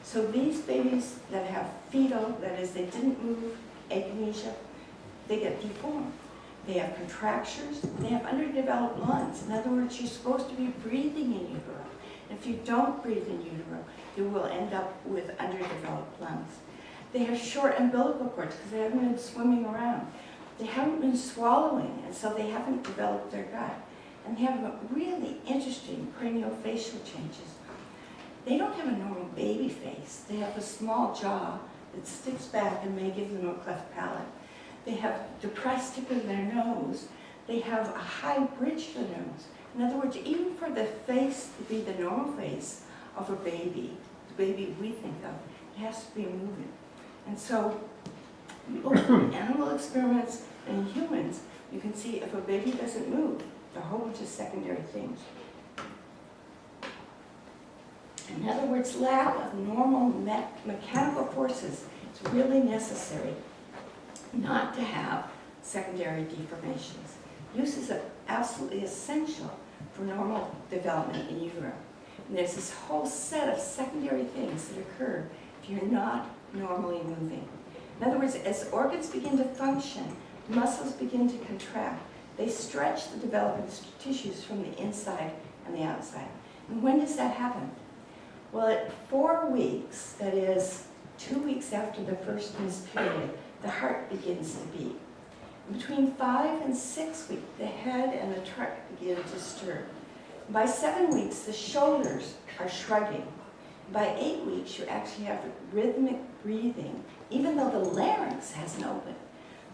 So these babies that have fetal, that is, they didn't move, akinesia, they get deformed. They have contractures, they have underdeveloped lungs. In other words, you're supposed to be breathing in utero. If you don't breathe in utero, you will end up with underdeveloped lungs. They have short umbilical cords because they haven't been swimming around. They haven't been swallowing, and so they haven't developed their gut. And they have really interesting craniofacial changes. They don't have a normal baby face. They have a small jaw that sticks back and may give them a cleft palate. They have depressed tip of their nose. They have a high bridge to the nose. In other words, even for the face to be the normal face of a baby, the baby we think of, it has to be moving. And so, both animal experiments and humans, you can see if a baby doesn't move, a whole bunch of secondary things. In other words, lack of normal me mechanical forces is really necessary not to have secondary deformations. Use is absolutely essential for normal development in utero. And there's this whole set of secondary things that occur if you're not normally moving. In other words, as organs begin to function, muscles begin to contract. They stretch the developing tissues from the inside and the outside. And when does that happen? Well, at four weeks, that is two weeks after the first Ms. period, the heart begins to beat. Between five and six weeks, the head and the trunk begin to stir. By seven weeks, the shoulders are shrugging. By eight weeks, you actually have rhythmic breathing, even though the larynx hasn't opened.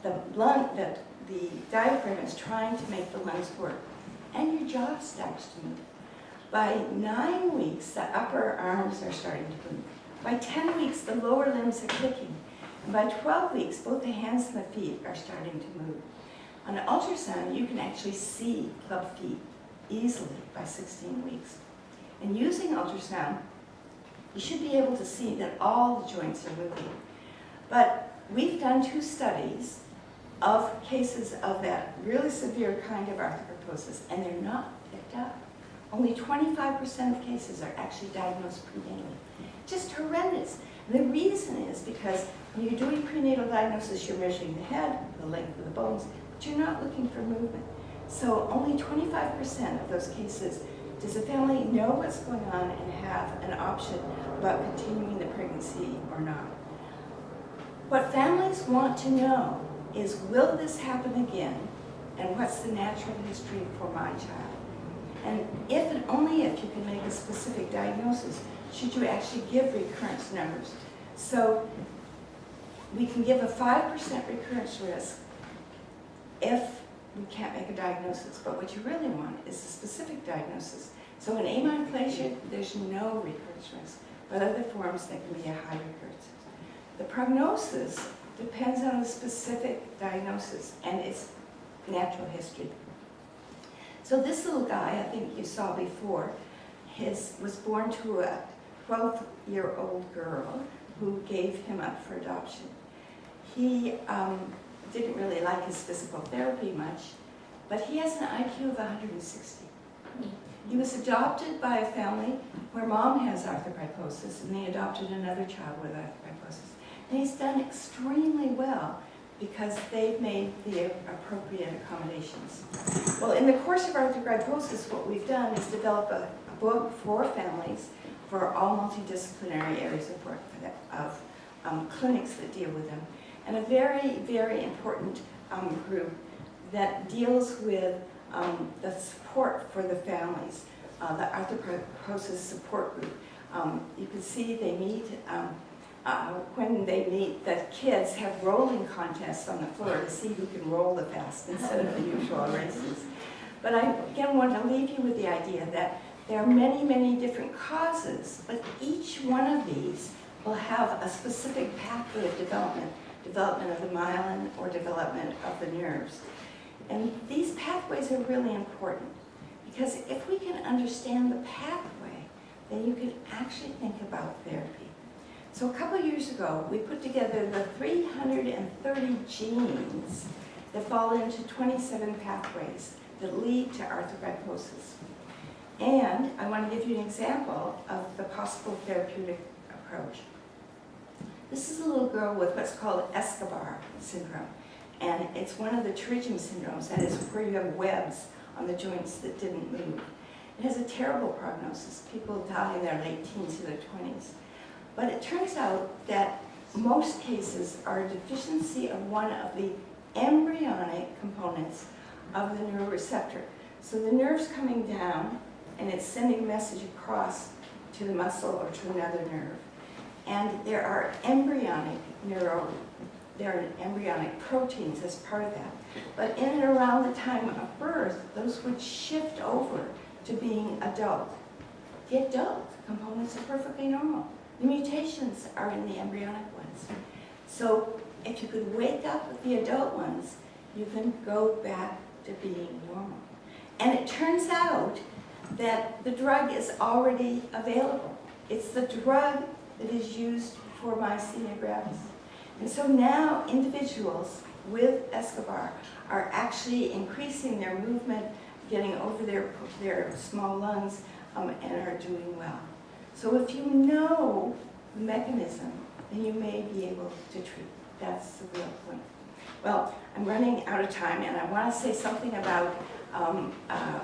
The, lung, the, the diaphragm is trying to make the lungs work, and your jaw starts to move. By nine weeks, the upper arms are starting to move. By 10 weeks, the lower limbs are clicking. By 12 weeks, both the hands and the feet are starting to move. On an ultrasound, you can actually see club feet easily by 16 weeks. And using ultrasound, you should be able to see that all the joints are moving. But we've done two studies of cases of that really severe kind of arthrogryposis, and they're not picked up. Only 25% of cases are actually diagnosed prenatally. Just horrendous. The reason is because when you're doing prenatal diagnosis, you're measuring the head, the length of the bones, but you're not looking for movement. So only 25% of those cases does the family know what's going on and have an option about continuing the pregnancy or not. What families want to know is, will this happen again? And what's the natural history for my child? And if and only if you can make a specific diagnosis, should you actually give recurrence numbers. So we can give a 5% recurrence risk if we can't make a diagnosis. But what you really want is a specific diagnosis. So in amyoplasia, there's no recurrence risk. But other forms, there can be a high recurrence. The prognosis depends on the specific diagnosis and its natural history. So this little guy, I think you saw before, his, was born to a 12-year-old girl who gave him up for adoption. He um, didn't really like his physical therapy much, but he has an IQ of 160. He was adopted by a family where mom has arthrogryposis, and they adopted another child with arthrogryposis. And he's done extremely well because they've made the appropriate accommodations. Well, in the course of arthrogryposis, what we've done is develop a, a book for families for all multidisciplinary areas of work, of um, clinics that deal with them, and a very, very important um, group that deals with um, the support for the families, uh, the arthrogryposis support group. Um, you can see they meet, um, uh, when they meet, the kids have rolling contests on the floor to see who can roll the fast instead of the usual races. But I, again, want to leave you with the idea that there are many, many different causes, but each one of these will have a specific pathway of development, development of the myelin or development of the nerves. And these pathways are really important because if we can understand the pathway, then you can actually think about therapy. So a couple years ago, we put together the 330 genes that fall into 27 pathways that lead to arthrogryposis. And I want to give you an example of the possible therapeutic approach. This is a little girl with what's called Escobar syndrome. And it's one of the pterygium syndromes, that is where you have webs on the joints that didn't move. It has a terrible prognosis. People die in their late teens to their 20s. But it turns out that most cases are a deficiency of one of the embryonic components of the neuroreceptor. So the nerve's coming down and it's sending a message across to the muscle or to another nerve. And there are embryonic neuro, there are embryonic proteins as part of that. But in and around the time of birth, those would shift over to being adult. The adult components are perfectly normal. The mutations are in the embryonic ones. So if you could wake up with the adult ones, you can go back to being normal. And it turns out that the drug is already available. It's the drug that is used for myasthenia gravis. And so now individuals with Escobar are actually increasing their movement, getting over their, their small lungs, um, and are doing well. So if you know the mechanism, then you may be able to treat. That's the real point. Well, I'm running out of time, and I want to say something about um, uh,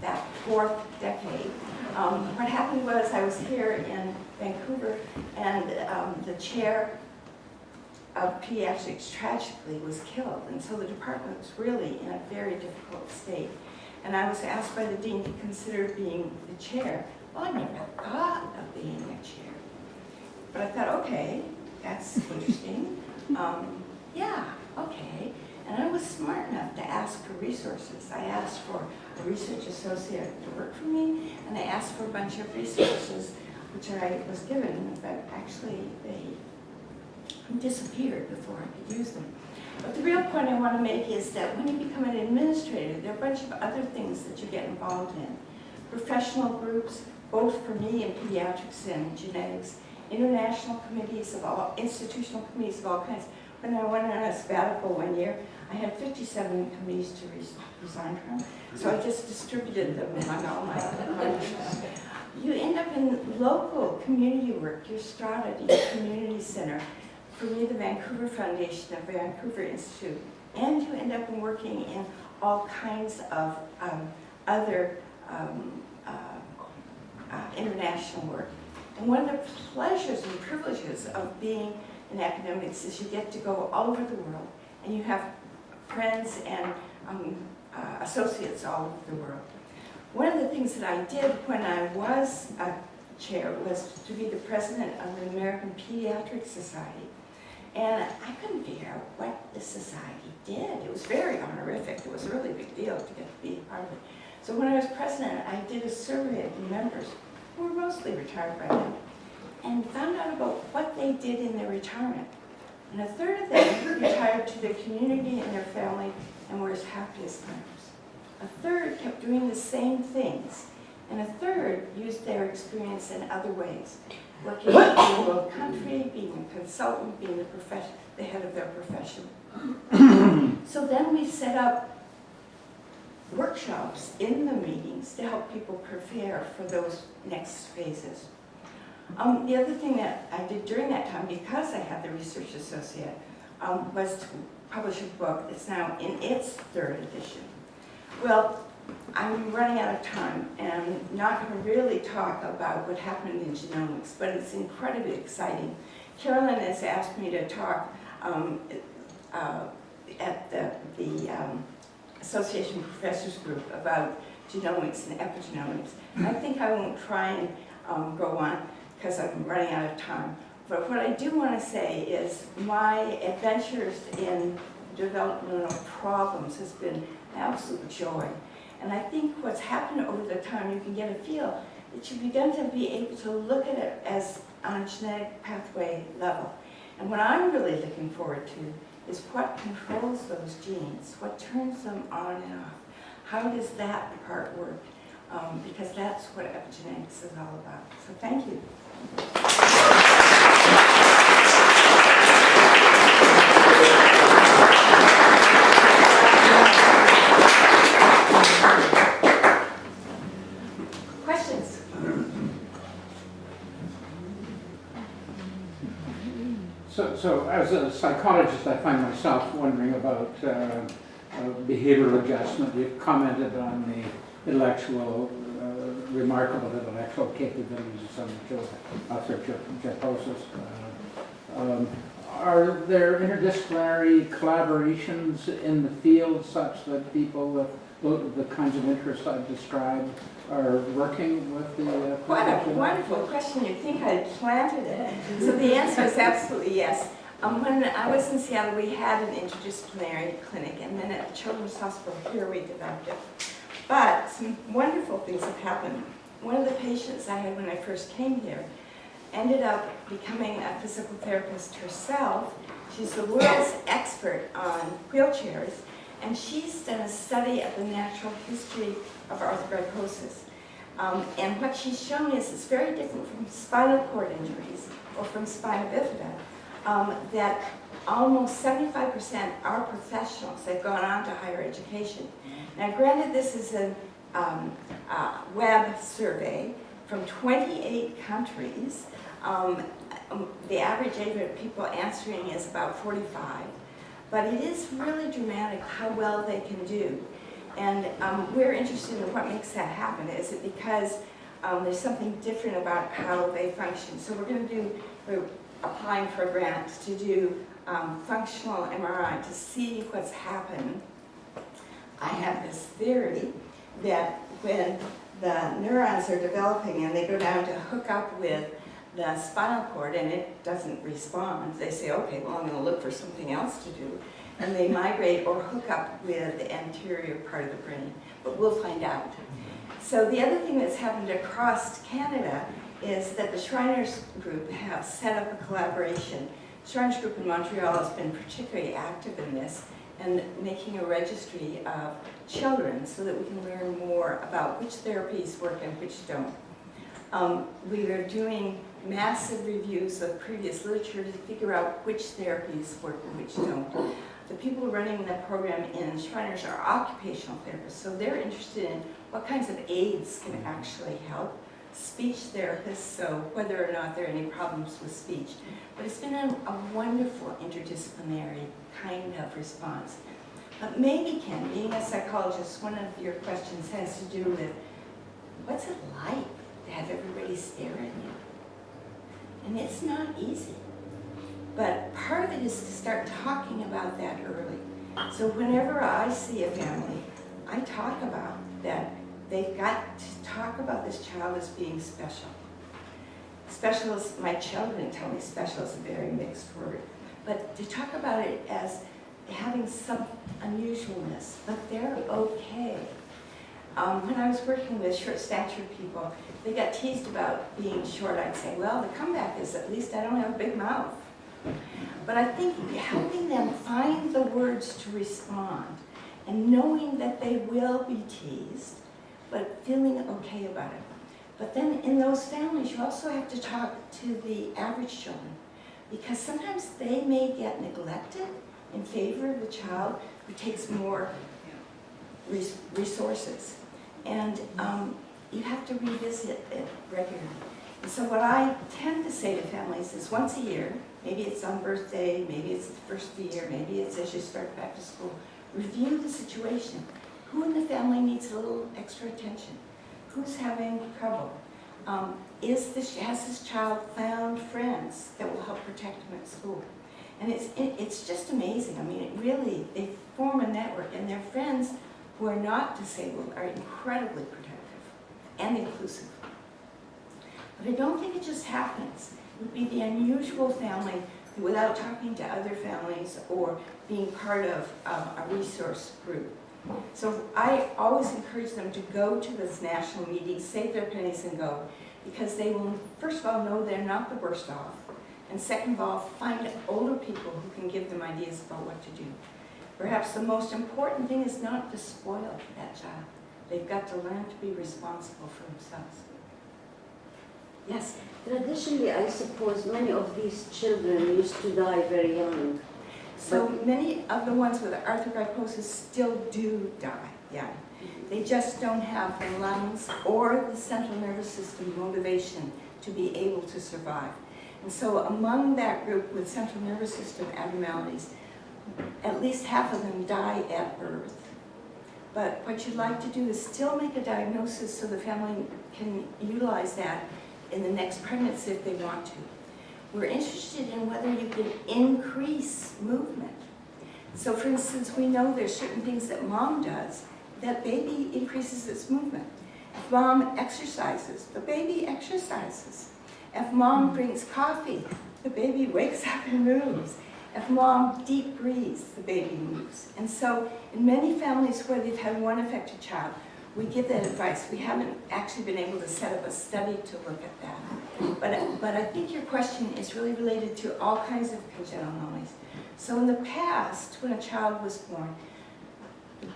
that fourth decade. Um, what happened was I was here in Vancouver, and um, the chair of pediatrics tragically was killed, and so the department was really in a very difficult state. And I was asked by the dean to consider being the chair. Well, I never thought of being a chair. But I thought, okay, that's interesting. Um, yeah, okay. And I was smart enough to ask for resources. I asked for a research associate to work for me, and I asked for a bunch of resources, which I was given, but actually they disappeared before I could use them. But the real point I want to make is that when you become an administrator, there are a bunch of other things that you get involved in. Professional groups, both for me in pediatrics and genetics, international committees of all, institutional committees of all kinds. When I went on a sabbatical one year, I had 57 committees to res resign from, so I just distributed them among all my colleagues. You end up in local community work, your Strata, your community center, for me the Vancouver Foundation, the Vancouver Institute, and you end up in working in all kinds of um, other um, uh, uh, international work. And one of the pleasures and privileges of being in academics is you get to go all over the world and you have friends and um, uh, associates all over the world. One of the things that I did when I was a chair was to be the president of the American Pediatric Society. And I couldn't figure out what the society did. It was very honorific. It was a really big deal to get to be a part of it. So when I was president, I did a survey of the members, who were mostly retired by then, and found out about what they did in their retirement. And a third of them retired to their community and their family and were as happy as clams. A third kept doing the same things. And a third used their experience in other ways. working in the world country, being a consultant, being the the head of their profession. So then we set up workshops in the meetings to help people prepare for those next phases. Um, the other thing that I did during that time, because I had the research associate, um, was to publish a book that's now in its third edition. Well, I'm running out of time and I'm not going to really talk about what happened in genomics, but it's incredibly exciting. Carolyn has asked me to talk um, uh, at the, the um, Association Professors Group about genomics and epigenomics. I think I won't try and um, go on because I'm running out of time. But what I do want to say is my adventures in developmental problems has been absolute joy. And I think what's happened over the time, you can get a feel that you've begun to be able to look at it as on a genetic pathway level. And what I'm really looking forward to is what controls those genes, what turns them on and off. How does that part work? Um, because that's what epigenetics is all about. So thank you. Questions? So, so as a psychologist, I find myself wondering about uh, uh, behavioral adjustment. You've commented on the intellectual, uh, remarkable intellectual capabilities of some children, arthrogryposis. Uh, um, Are there interdisciplinary collaborations in the field such that people with the the kinds of interests I've described are working with the? uh, What a wonderful question. You'd think I had planted it. So the answer is absolutely yes. Um, when I was in Seattle, we had an interdisciplinary clinic, and then at the Children's Hospital here, we developed it. But some wonderful things have happened. One of the patients I had when I first came here ended up becoming a physical therapist herself. She's the world's expert on wheelchairs, and she's done a study of the natural history of arthrogryposis. Um, and what she's shown is it's very different from spinal cord injuries or from spina bifida, um, that almost 75% are professionals. They've gone on to higher education. Now, granted, this is a um, uh, web survey from 28 countries. Um, um, the average age of people answering is about 45. But it is really dramatic how well they can do. And um, we're interested in what makes that happen. Is it because um, there's something different about how they function? So we're going to do, we're applying for a grant to do um, functional MRI to see what's happened. I have this theory that when the neurons are developing and they go down to hook up with the spinal cord and it doesn't respond, they say, okay, well, I'm going to look for something else to do. And they migrate or hook up with the anterior part of the brain, but we'll find out. So the other thing that's happened across Canada is that the Shriners Group have set up a collaboration. Shriners Group in Montreal has been particularly active in this and making a registry of children so that we can learn more about which therapies work and which don't. Um, we are doing massive reviews of previous literature to figure out which therapies work and which don't. The people running the program in Shriners are occupational therapists, so they're interested in what kinds of aids can actually help. Speech therapists, so whether or not there are any problems with speech. But it's been a, a wonderful interdisciplinary kind of response. But maybe, Ken, being a psychologist, one of your questions has to do with what's it like to have everybody stare at you? And it's not easy. But part of it is to start talking about that early. So whenever I see a family, I talk about that they've got to talk about this child as being special. Special is, my children tell me special is a very mixed word. But to talk about it as having some unusualness, but they're okay. Um, when I was working with short-statured people, they got teased about being short. I'd say, well, the comeback is at least I don't have a big mouth. But I think helping them find the words to respond and knowing that they will be teased, but feeling okay about it. But then in those families, you also have to talk to the average children because sometimes they may get neglected in favor of the child who takes more res- resources. And um, you have to revisit it regularly. And so what I tend to say to families is once a year, maybe it's on birthday, maybe it's the first of the year, maybe it's as you start back to school, review the situation. Who in the family needs a little extra attention? Who's having trouble? Um, is this, has this child found friends that will help protect him at school? And it's, it, it's just amazing. I mean, it really, they form a network and their friends who are not disabled are incredibly protective and inclusive. But I don't think it just happens. It would be the unusual family without talking to other families or being part of um, a resource group. So I always encourage them to go to this national meeting, save their pennies and go, because they will, first of all, know they're not the worst off, and second of all, find older people who can give them ideas about what to do. Perhaps the most important thing is not to spoil that child. They've got to learn to be responsible for themselves. Yes? Traditionally, I suppose many of these children used to die very young. So many of the ones with arthrogryposis still do die, yeah. Mm-hmm. They just don't have the lungs or the central nervous system motivation to be able to survive. And so among that group with central nervous system abnormalities, at least half of them die at birth. But what you'd like to do is still make a diagnosis so the family can utilize that in the next pregnancy if they want to. We're interested in whether you can increase movement. So for instance, we know there's certain things that mom does that baby increases its movement. If mom exercises, the baby exercises. If mom brings coffee, the baby wakes up and moves. If mom deep breathes, the baby moves. And so in many families where they've had one affected child, we give that advice. We haven't actually been able to set up a study to look at that. But, but I think your question is really related to all kinds of congenital anomalies. So in the past, when a child was born, the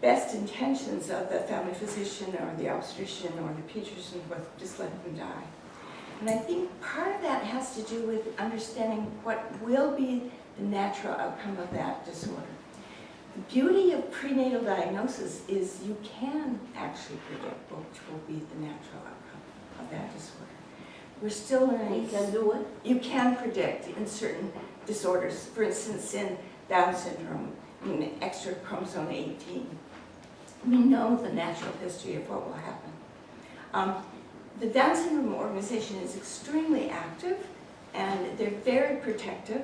best intentions of the family physician or the obstetrician or the pediatrician was just let them die. And I think part of that has to do with understanding what will be the natural outcome of that disorder. The beauty of prenatal diagnosis is you can actually predict what will be the natural outcome of that disorder. We're still learning. You can do it. You can predict in certain disorders. For instance, in Down syndrome, in extra chromosome 18, we know the natural history of what will happen. Um, the Down syndrome organization is extremely active and they're very protective.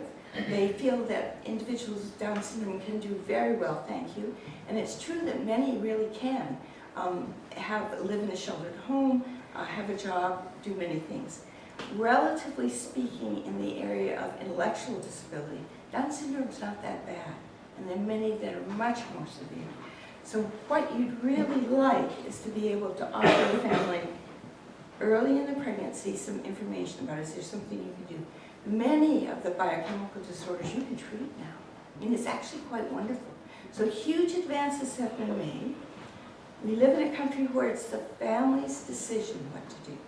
They feel that individuals with Down syndrome can do very well, thank you. And it's true that many really can um, have live in a sheltered home, uh, have a job, do many things. Relatively speaking, in the area of intellectual disability, Down syndrome is not that bad, and there are many that are much more severe. So what you'd really like is to be able to offer the family early in the pregnancy some information about is there something you can do. Many of the biochemical disorders you can treat now. I mean, it's actually quite wonderful. So huge advances have been made. We live in a country where it's the family's decision what to do.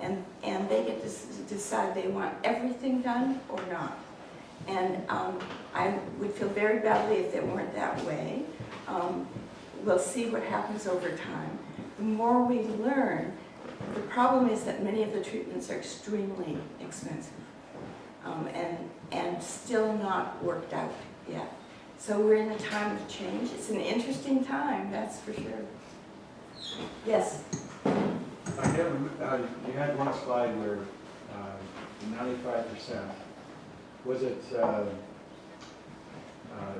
And, and they get to decide they want everything done or not. And um, I would feel very badly if they weren't that way. Um, we'll see what happens over time. The more we learn, the problem is that many of the treatments are extremely expensive um, and, and still not worked out yet. So we're in a time of change. It's an interesting time, that's for sure. Yes? I have, uh, you had one slide where ninety-five percent, was it uh, uh,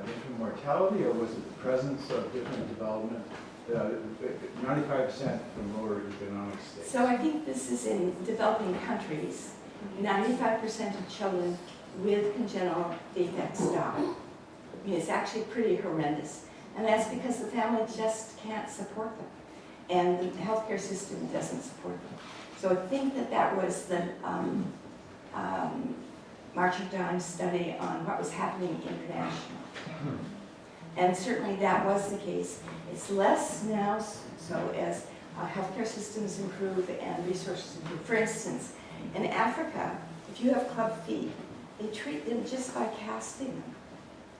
infant mortality or was it the presence of different development? Uh, Ninety-five percent from lower economic states. So I think this is in developing countries. Ninety-five percent of children with congenital defects die. I mean, it's actually pretty horrendous. And that's because the family just can't support them. And the healthcare system doesn't support them. So I think that that was the um, um, March of Dimes study on what was happening internationally. And certainly that was the case. It's less now, so as uh, healthcare systems improve and resources improve. For instance, in Africa, if you have club feet, they treat them just by casting them.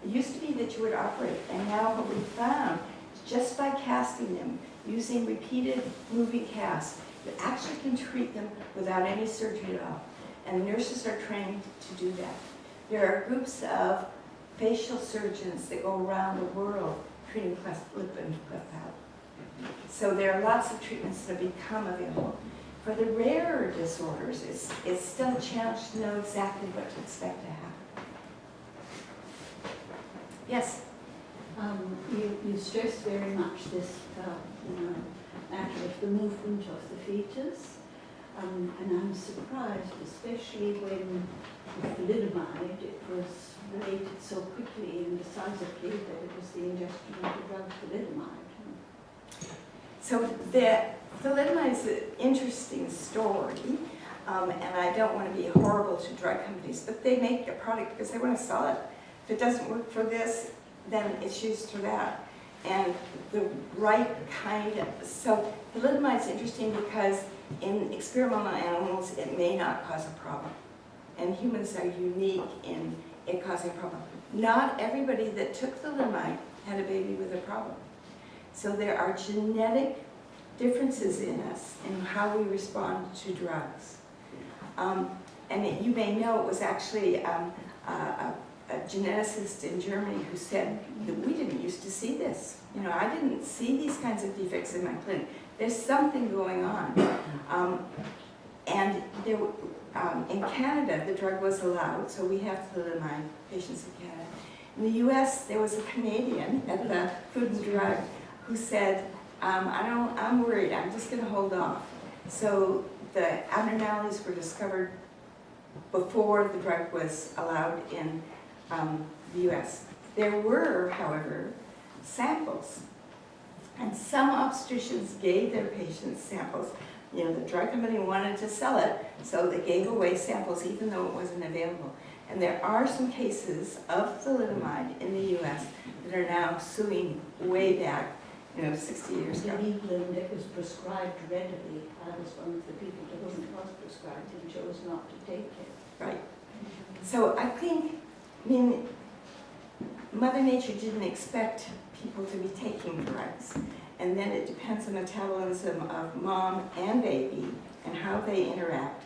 It used to be that you would operate, and now what we found is just by casting them, using repeated moving casts, you actually can treat them without any surgery at all. And nurses are trained to do that. There are groups of facial surgeons that go around the world treating lip and cleft palate. So there are lots of treatments that have become available. For the rarer disorders, it's, it's still a challenge to know exactly what to expect to happen. Yes? Um, you, you stress very much this, uh, you know, matter of the movement of the fetus. Um, and I'm surprised, especially when with thalidomide, it was related so quickly and decisively that it was the ingestion of the drug thalidomide. So the thalidomide is an interesting story, um, and I don't want to be horrible to drug companies, but they make a product because they want to sell it. If it doesn't work for this, then it's used for that. And the right kind of, so thalidomide is interesting because in experimental animals, it may not cause a problem. And humans are unique in it causing a problem. Not everybody that took thalidomide had a baby with a problem. So there are genetic differences in us in how we respond to drugs. Um, and it- you may know it was actually um, a, a, a geneticist in Germany who said that we didn't used to see this. You know, I didn't see these kinds of defects in my clinic. There's something going on. Um, and there, um, in Canada, the drug was allowed, so we have thalidomide patients in Canada. In the US, there was a Canadian at the Food and Drug who said, um, I don't, I'm worried, I'm just gonna hold off. So the abnormalities were discovered before the drug was allowed in um, the US. There were, however, samples. And some obstetricians gave their patients samples. You know, the drug company wanted to sell it, so they gave away samples even though it wasn't available. And there are some cases of thalidomide in the US that are now suing way back, you know, 60 years ago. In England, it was prescribed readily. I was one of the people to whom it was prescribed and chose not to take it. Right. So I think, I mean, Mother Nature didn't expect people to be taking drugs. And then it depends on the metabolism of mom and baby and how they interact,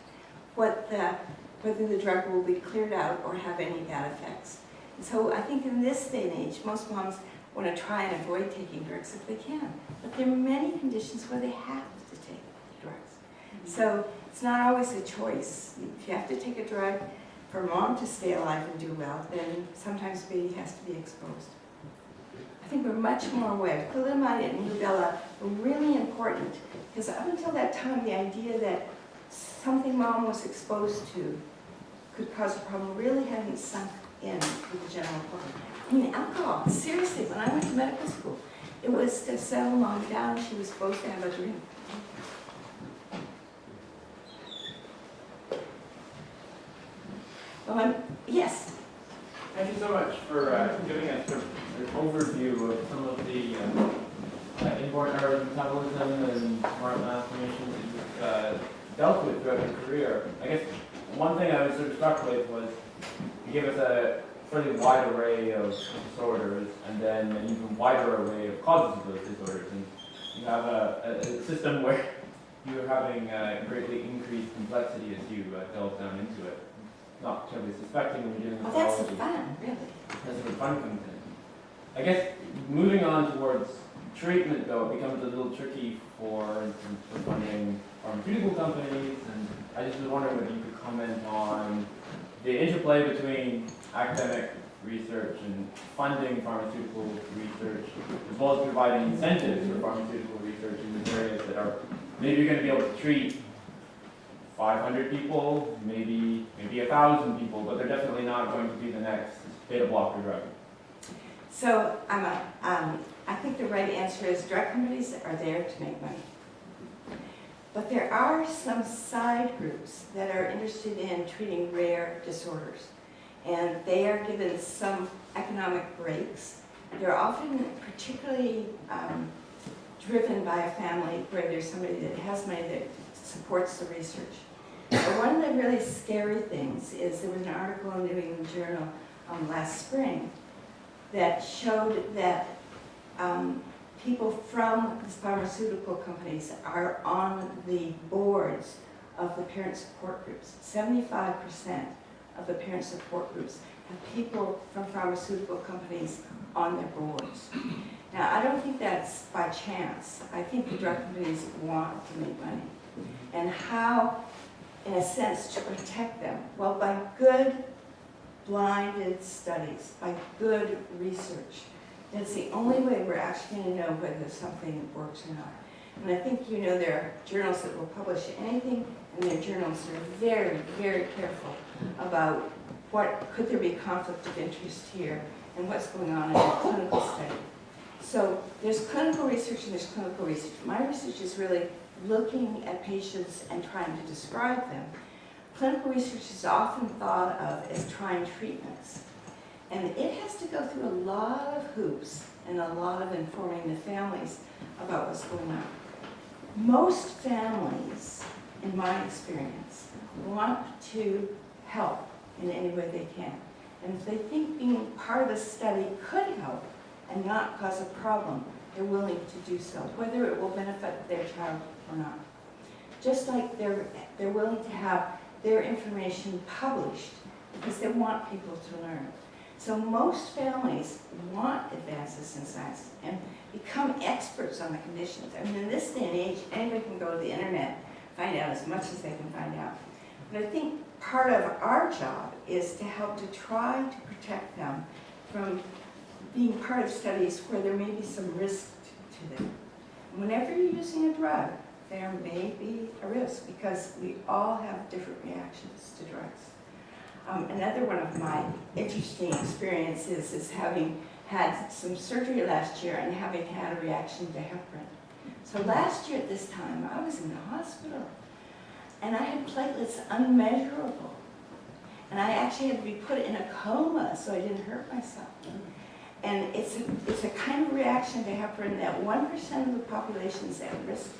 what the, whether the drug will be cleared out or have any bad effects. And so I think in this day and age, most moms want to try and avoid taking drugs if they can. But there are many conditions where they have to take drugs. Mm-hmm. So it's not always a choice. If you have to take a drug for mom to stay alive and do well, then sometimes baby has to be exposed. I think we're much more aware. Thalidomide and rubella were really important because up until that time, the idea that something mom was exposed to could cause a problem really hadn't sunk in with the general public. I mean, alcohol, seriously, when I went to medical school, it was to settle mom down, she was supposed to have a drink. I'm, yes, Thank you so much for uh, giving us an overview of some of the um, uh, inborn errors of metabolism and smart malformations that you've uh, dealt with throughout your career. I guess one thing I was sort of struck with was you gave us a fairly wide array of disorders and then an even wider array of causes of those disorders. And you have a, a, a system where you're having uh, greatly increased complexity as you uh, delve down into it. Not terribly suspecting when you're dealing well, with that's the biology. fun, really. That's where fun comes in. I guess moving on towards treatment, though, it becomes a little tricky for instance, for funding pharmaceutical companies. And I just was wondering whether you could comment on the interplay between academic research and funding pharmaceutical research, as well as providing incentives for pharmaceutical research in these areas that are maybe you're going to be able to treat 500 people, maybe maybe a thousand people, but they're definitely not going to be the next beta blocker drug. So I'm a, um, I think the right answer is drug companies are there to make money. But there are some side groups that are interested in treating rare disorders. And they are given some economic breaks. They're often particularly um, driven by a family where there's somebody that has money that supports the research. But one of the really scary things is there was an article in the New England Journal um, last spring that showed that um, people from the pharmaceutical companies are on the boards of the parent support groups. Seventy-five percent of the parent support groups have people from pharmaceutical companies on their boards. Now, I don't think that's by chance. I think the drug companies want to make money. And how, in a sense, to protect them? Well, by good blinded studies, by good research. That's the only way we're actually going to know whether something works or not. And I think you know there are journals that will publish anything and their journals are very, very careful about what, could there be conflict of interest here and what's going on in a clinical study. So there's clinical research and there's clinical research. My research is really looking at patients and trying to describe them. Clinical research is often thought of as trying treatments. And it has to go through a lot of hoops and a lot of informing the families about what's going on. Most families, in my experience, want to help in any way they can. And if they think being part of a study could help and not cause a problem, they're willing to do so, whether it will benefit their child or not. Just like they're, they're willing to have their information published because they want people to learn. So most families want advances in science and become experts on the conditions. I mean, in this day and age, anybody can go to the internet, find out as much as they can find out. But I think part of our job is to help to try to protect them from being part of studies where there may be some risk to them. Whenever you're using a drug, there may be a risk because we all have different reactions to drugs. Um, another one of my interesting experiences is having had some surgery last year and having had a reaction to heparin. So last year at this time, I was in the hospital and I had platelets unmeasurable. And I actually had to be put in a coma so I didn't hurt myself. And it's a, it's a kind of reaction to heparin that 1% of the population is at risk.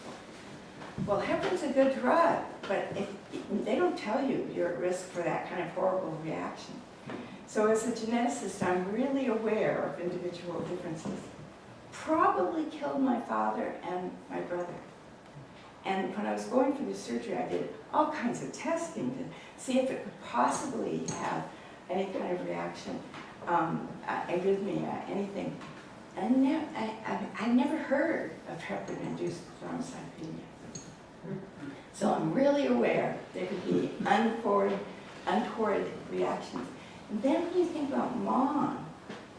Well, heparin's a good drug, but if, they don't tell you you're at risk for that kind of horrible reaction. So as a geneticist, I'm really aware of individual differences. Probably killed my father and my brother. And when I was going through the surgery, I did all kinds of testing to see if it could possibly have any kind of reaction, um, uh, arrhythmia, anything. I, I, I never heard of heparin-induced thrombocytopenia. So I'm really aware there could be untoward, untoward reactions. And then when you think about mom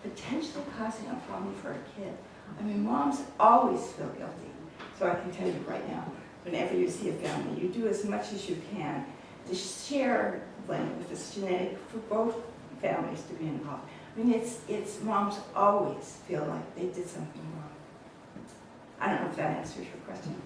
potentially causing a problem for a kid, I mean, moms always feel guilty. So I can tell you right now, whenever you see a family, you do as much as you can to share blame if it's genetic for both families to be involved. I mean, it's, it's moms always feel like they did something wrong. I don't know if that answers your question.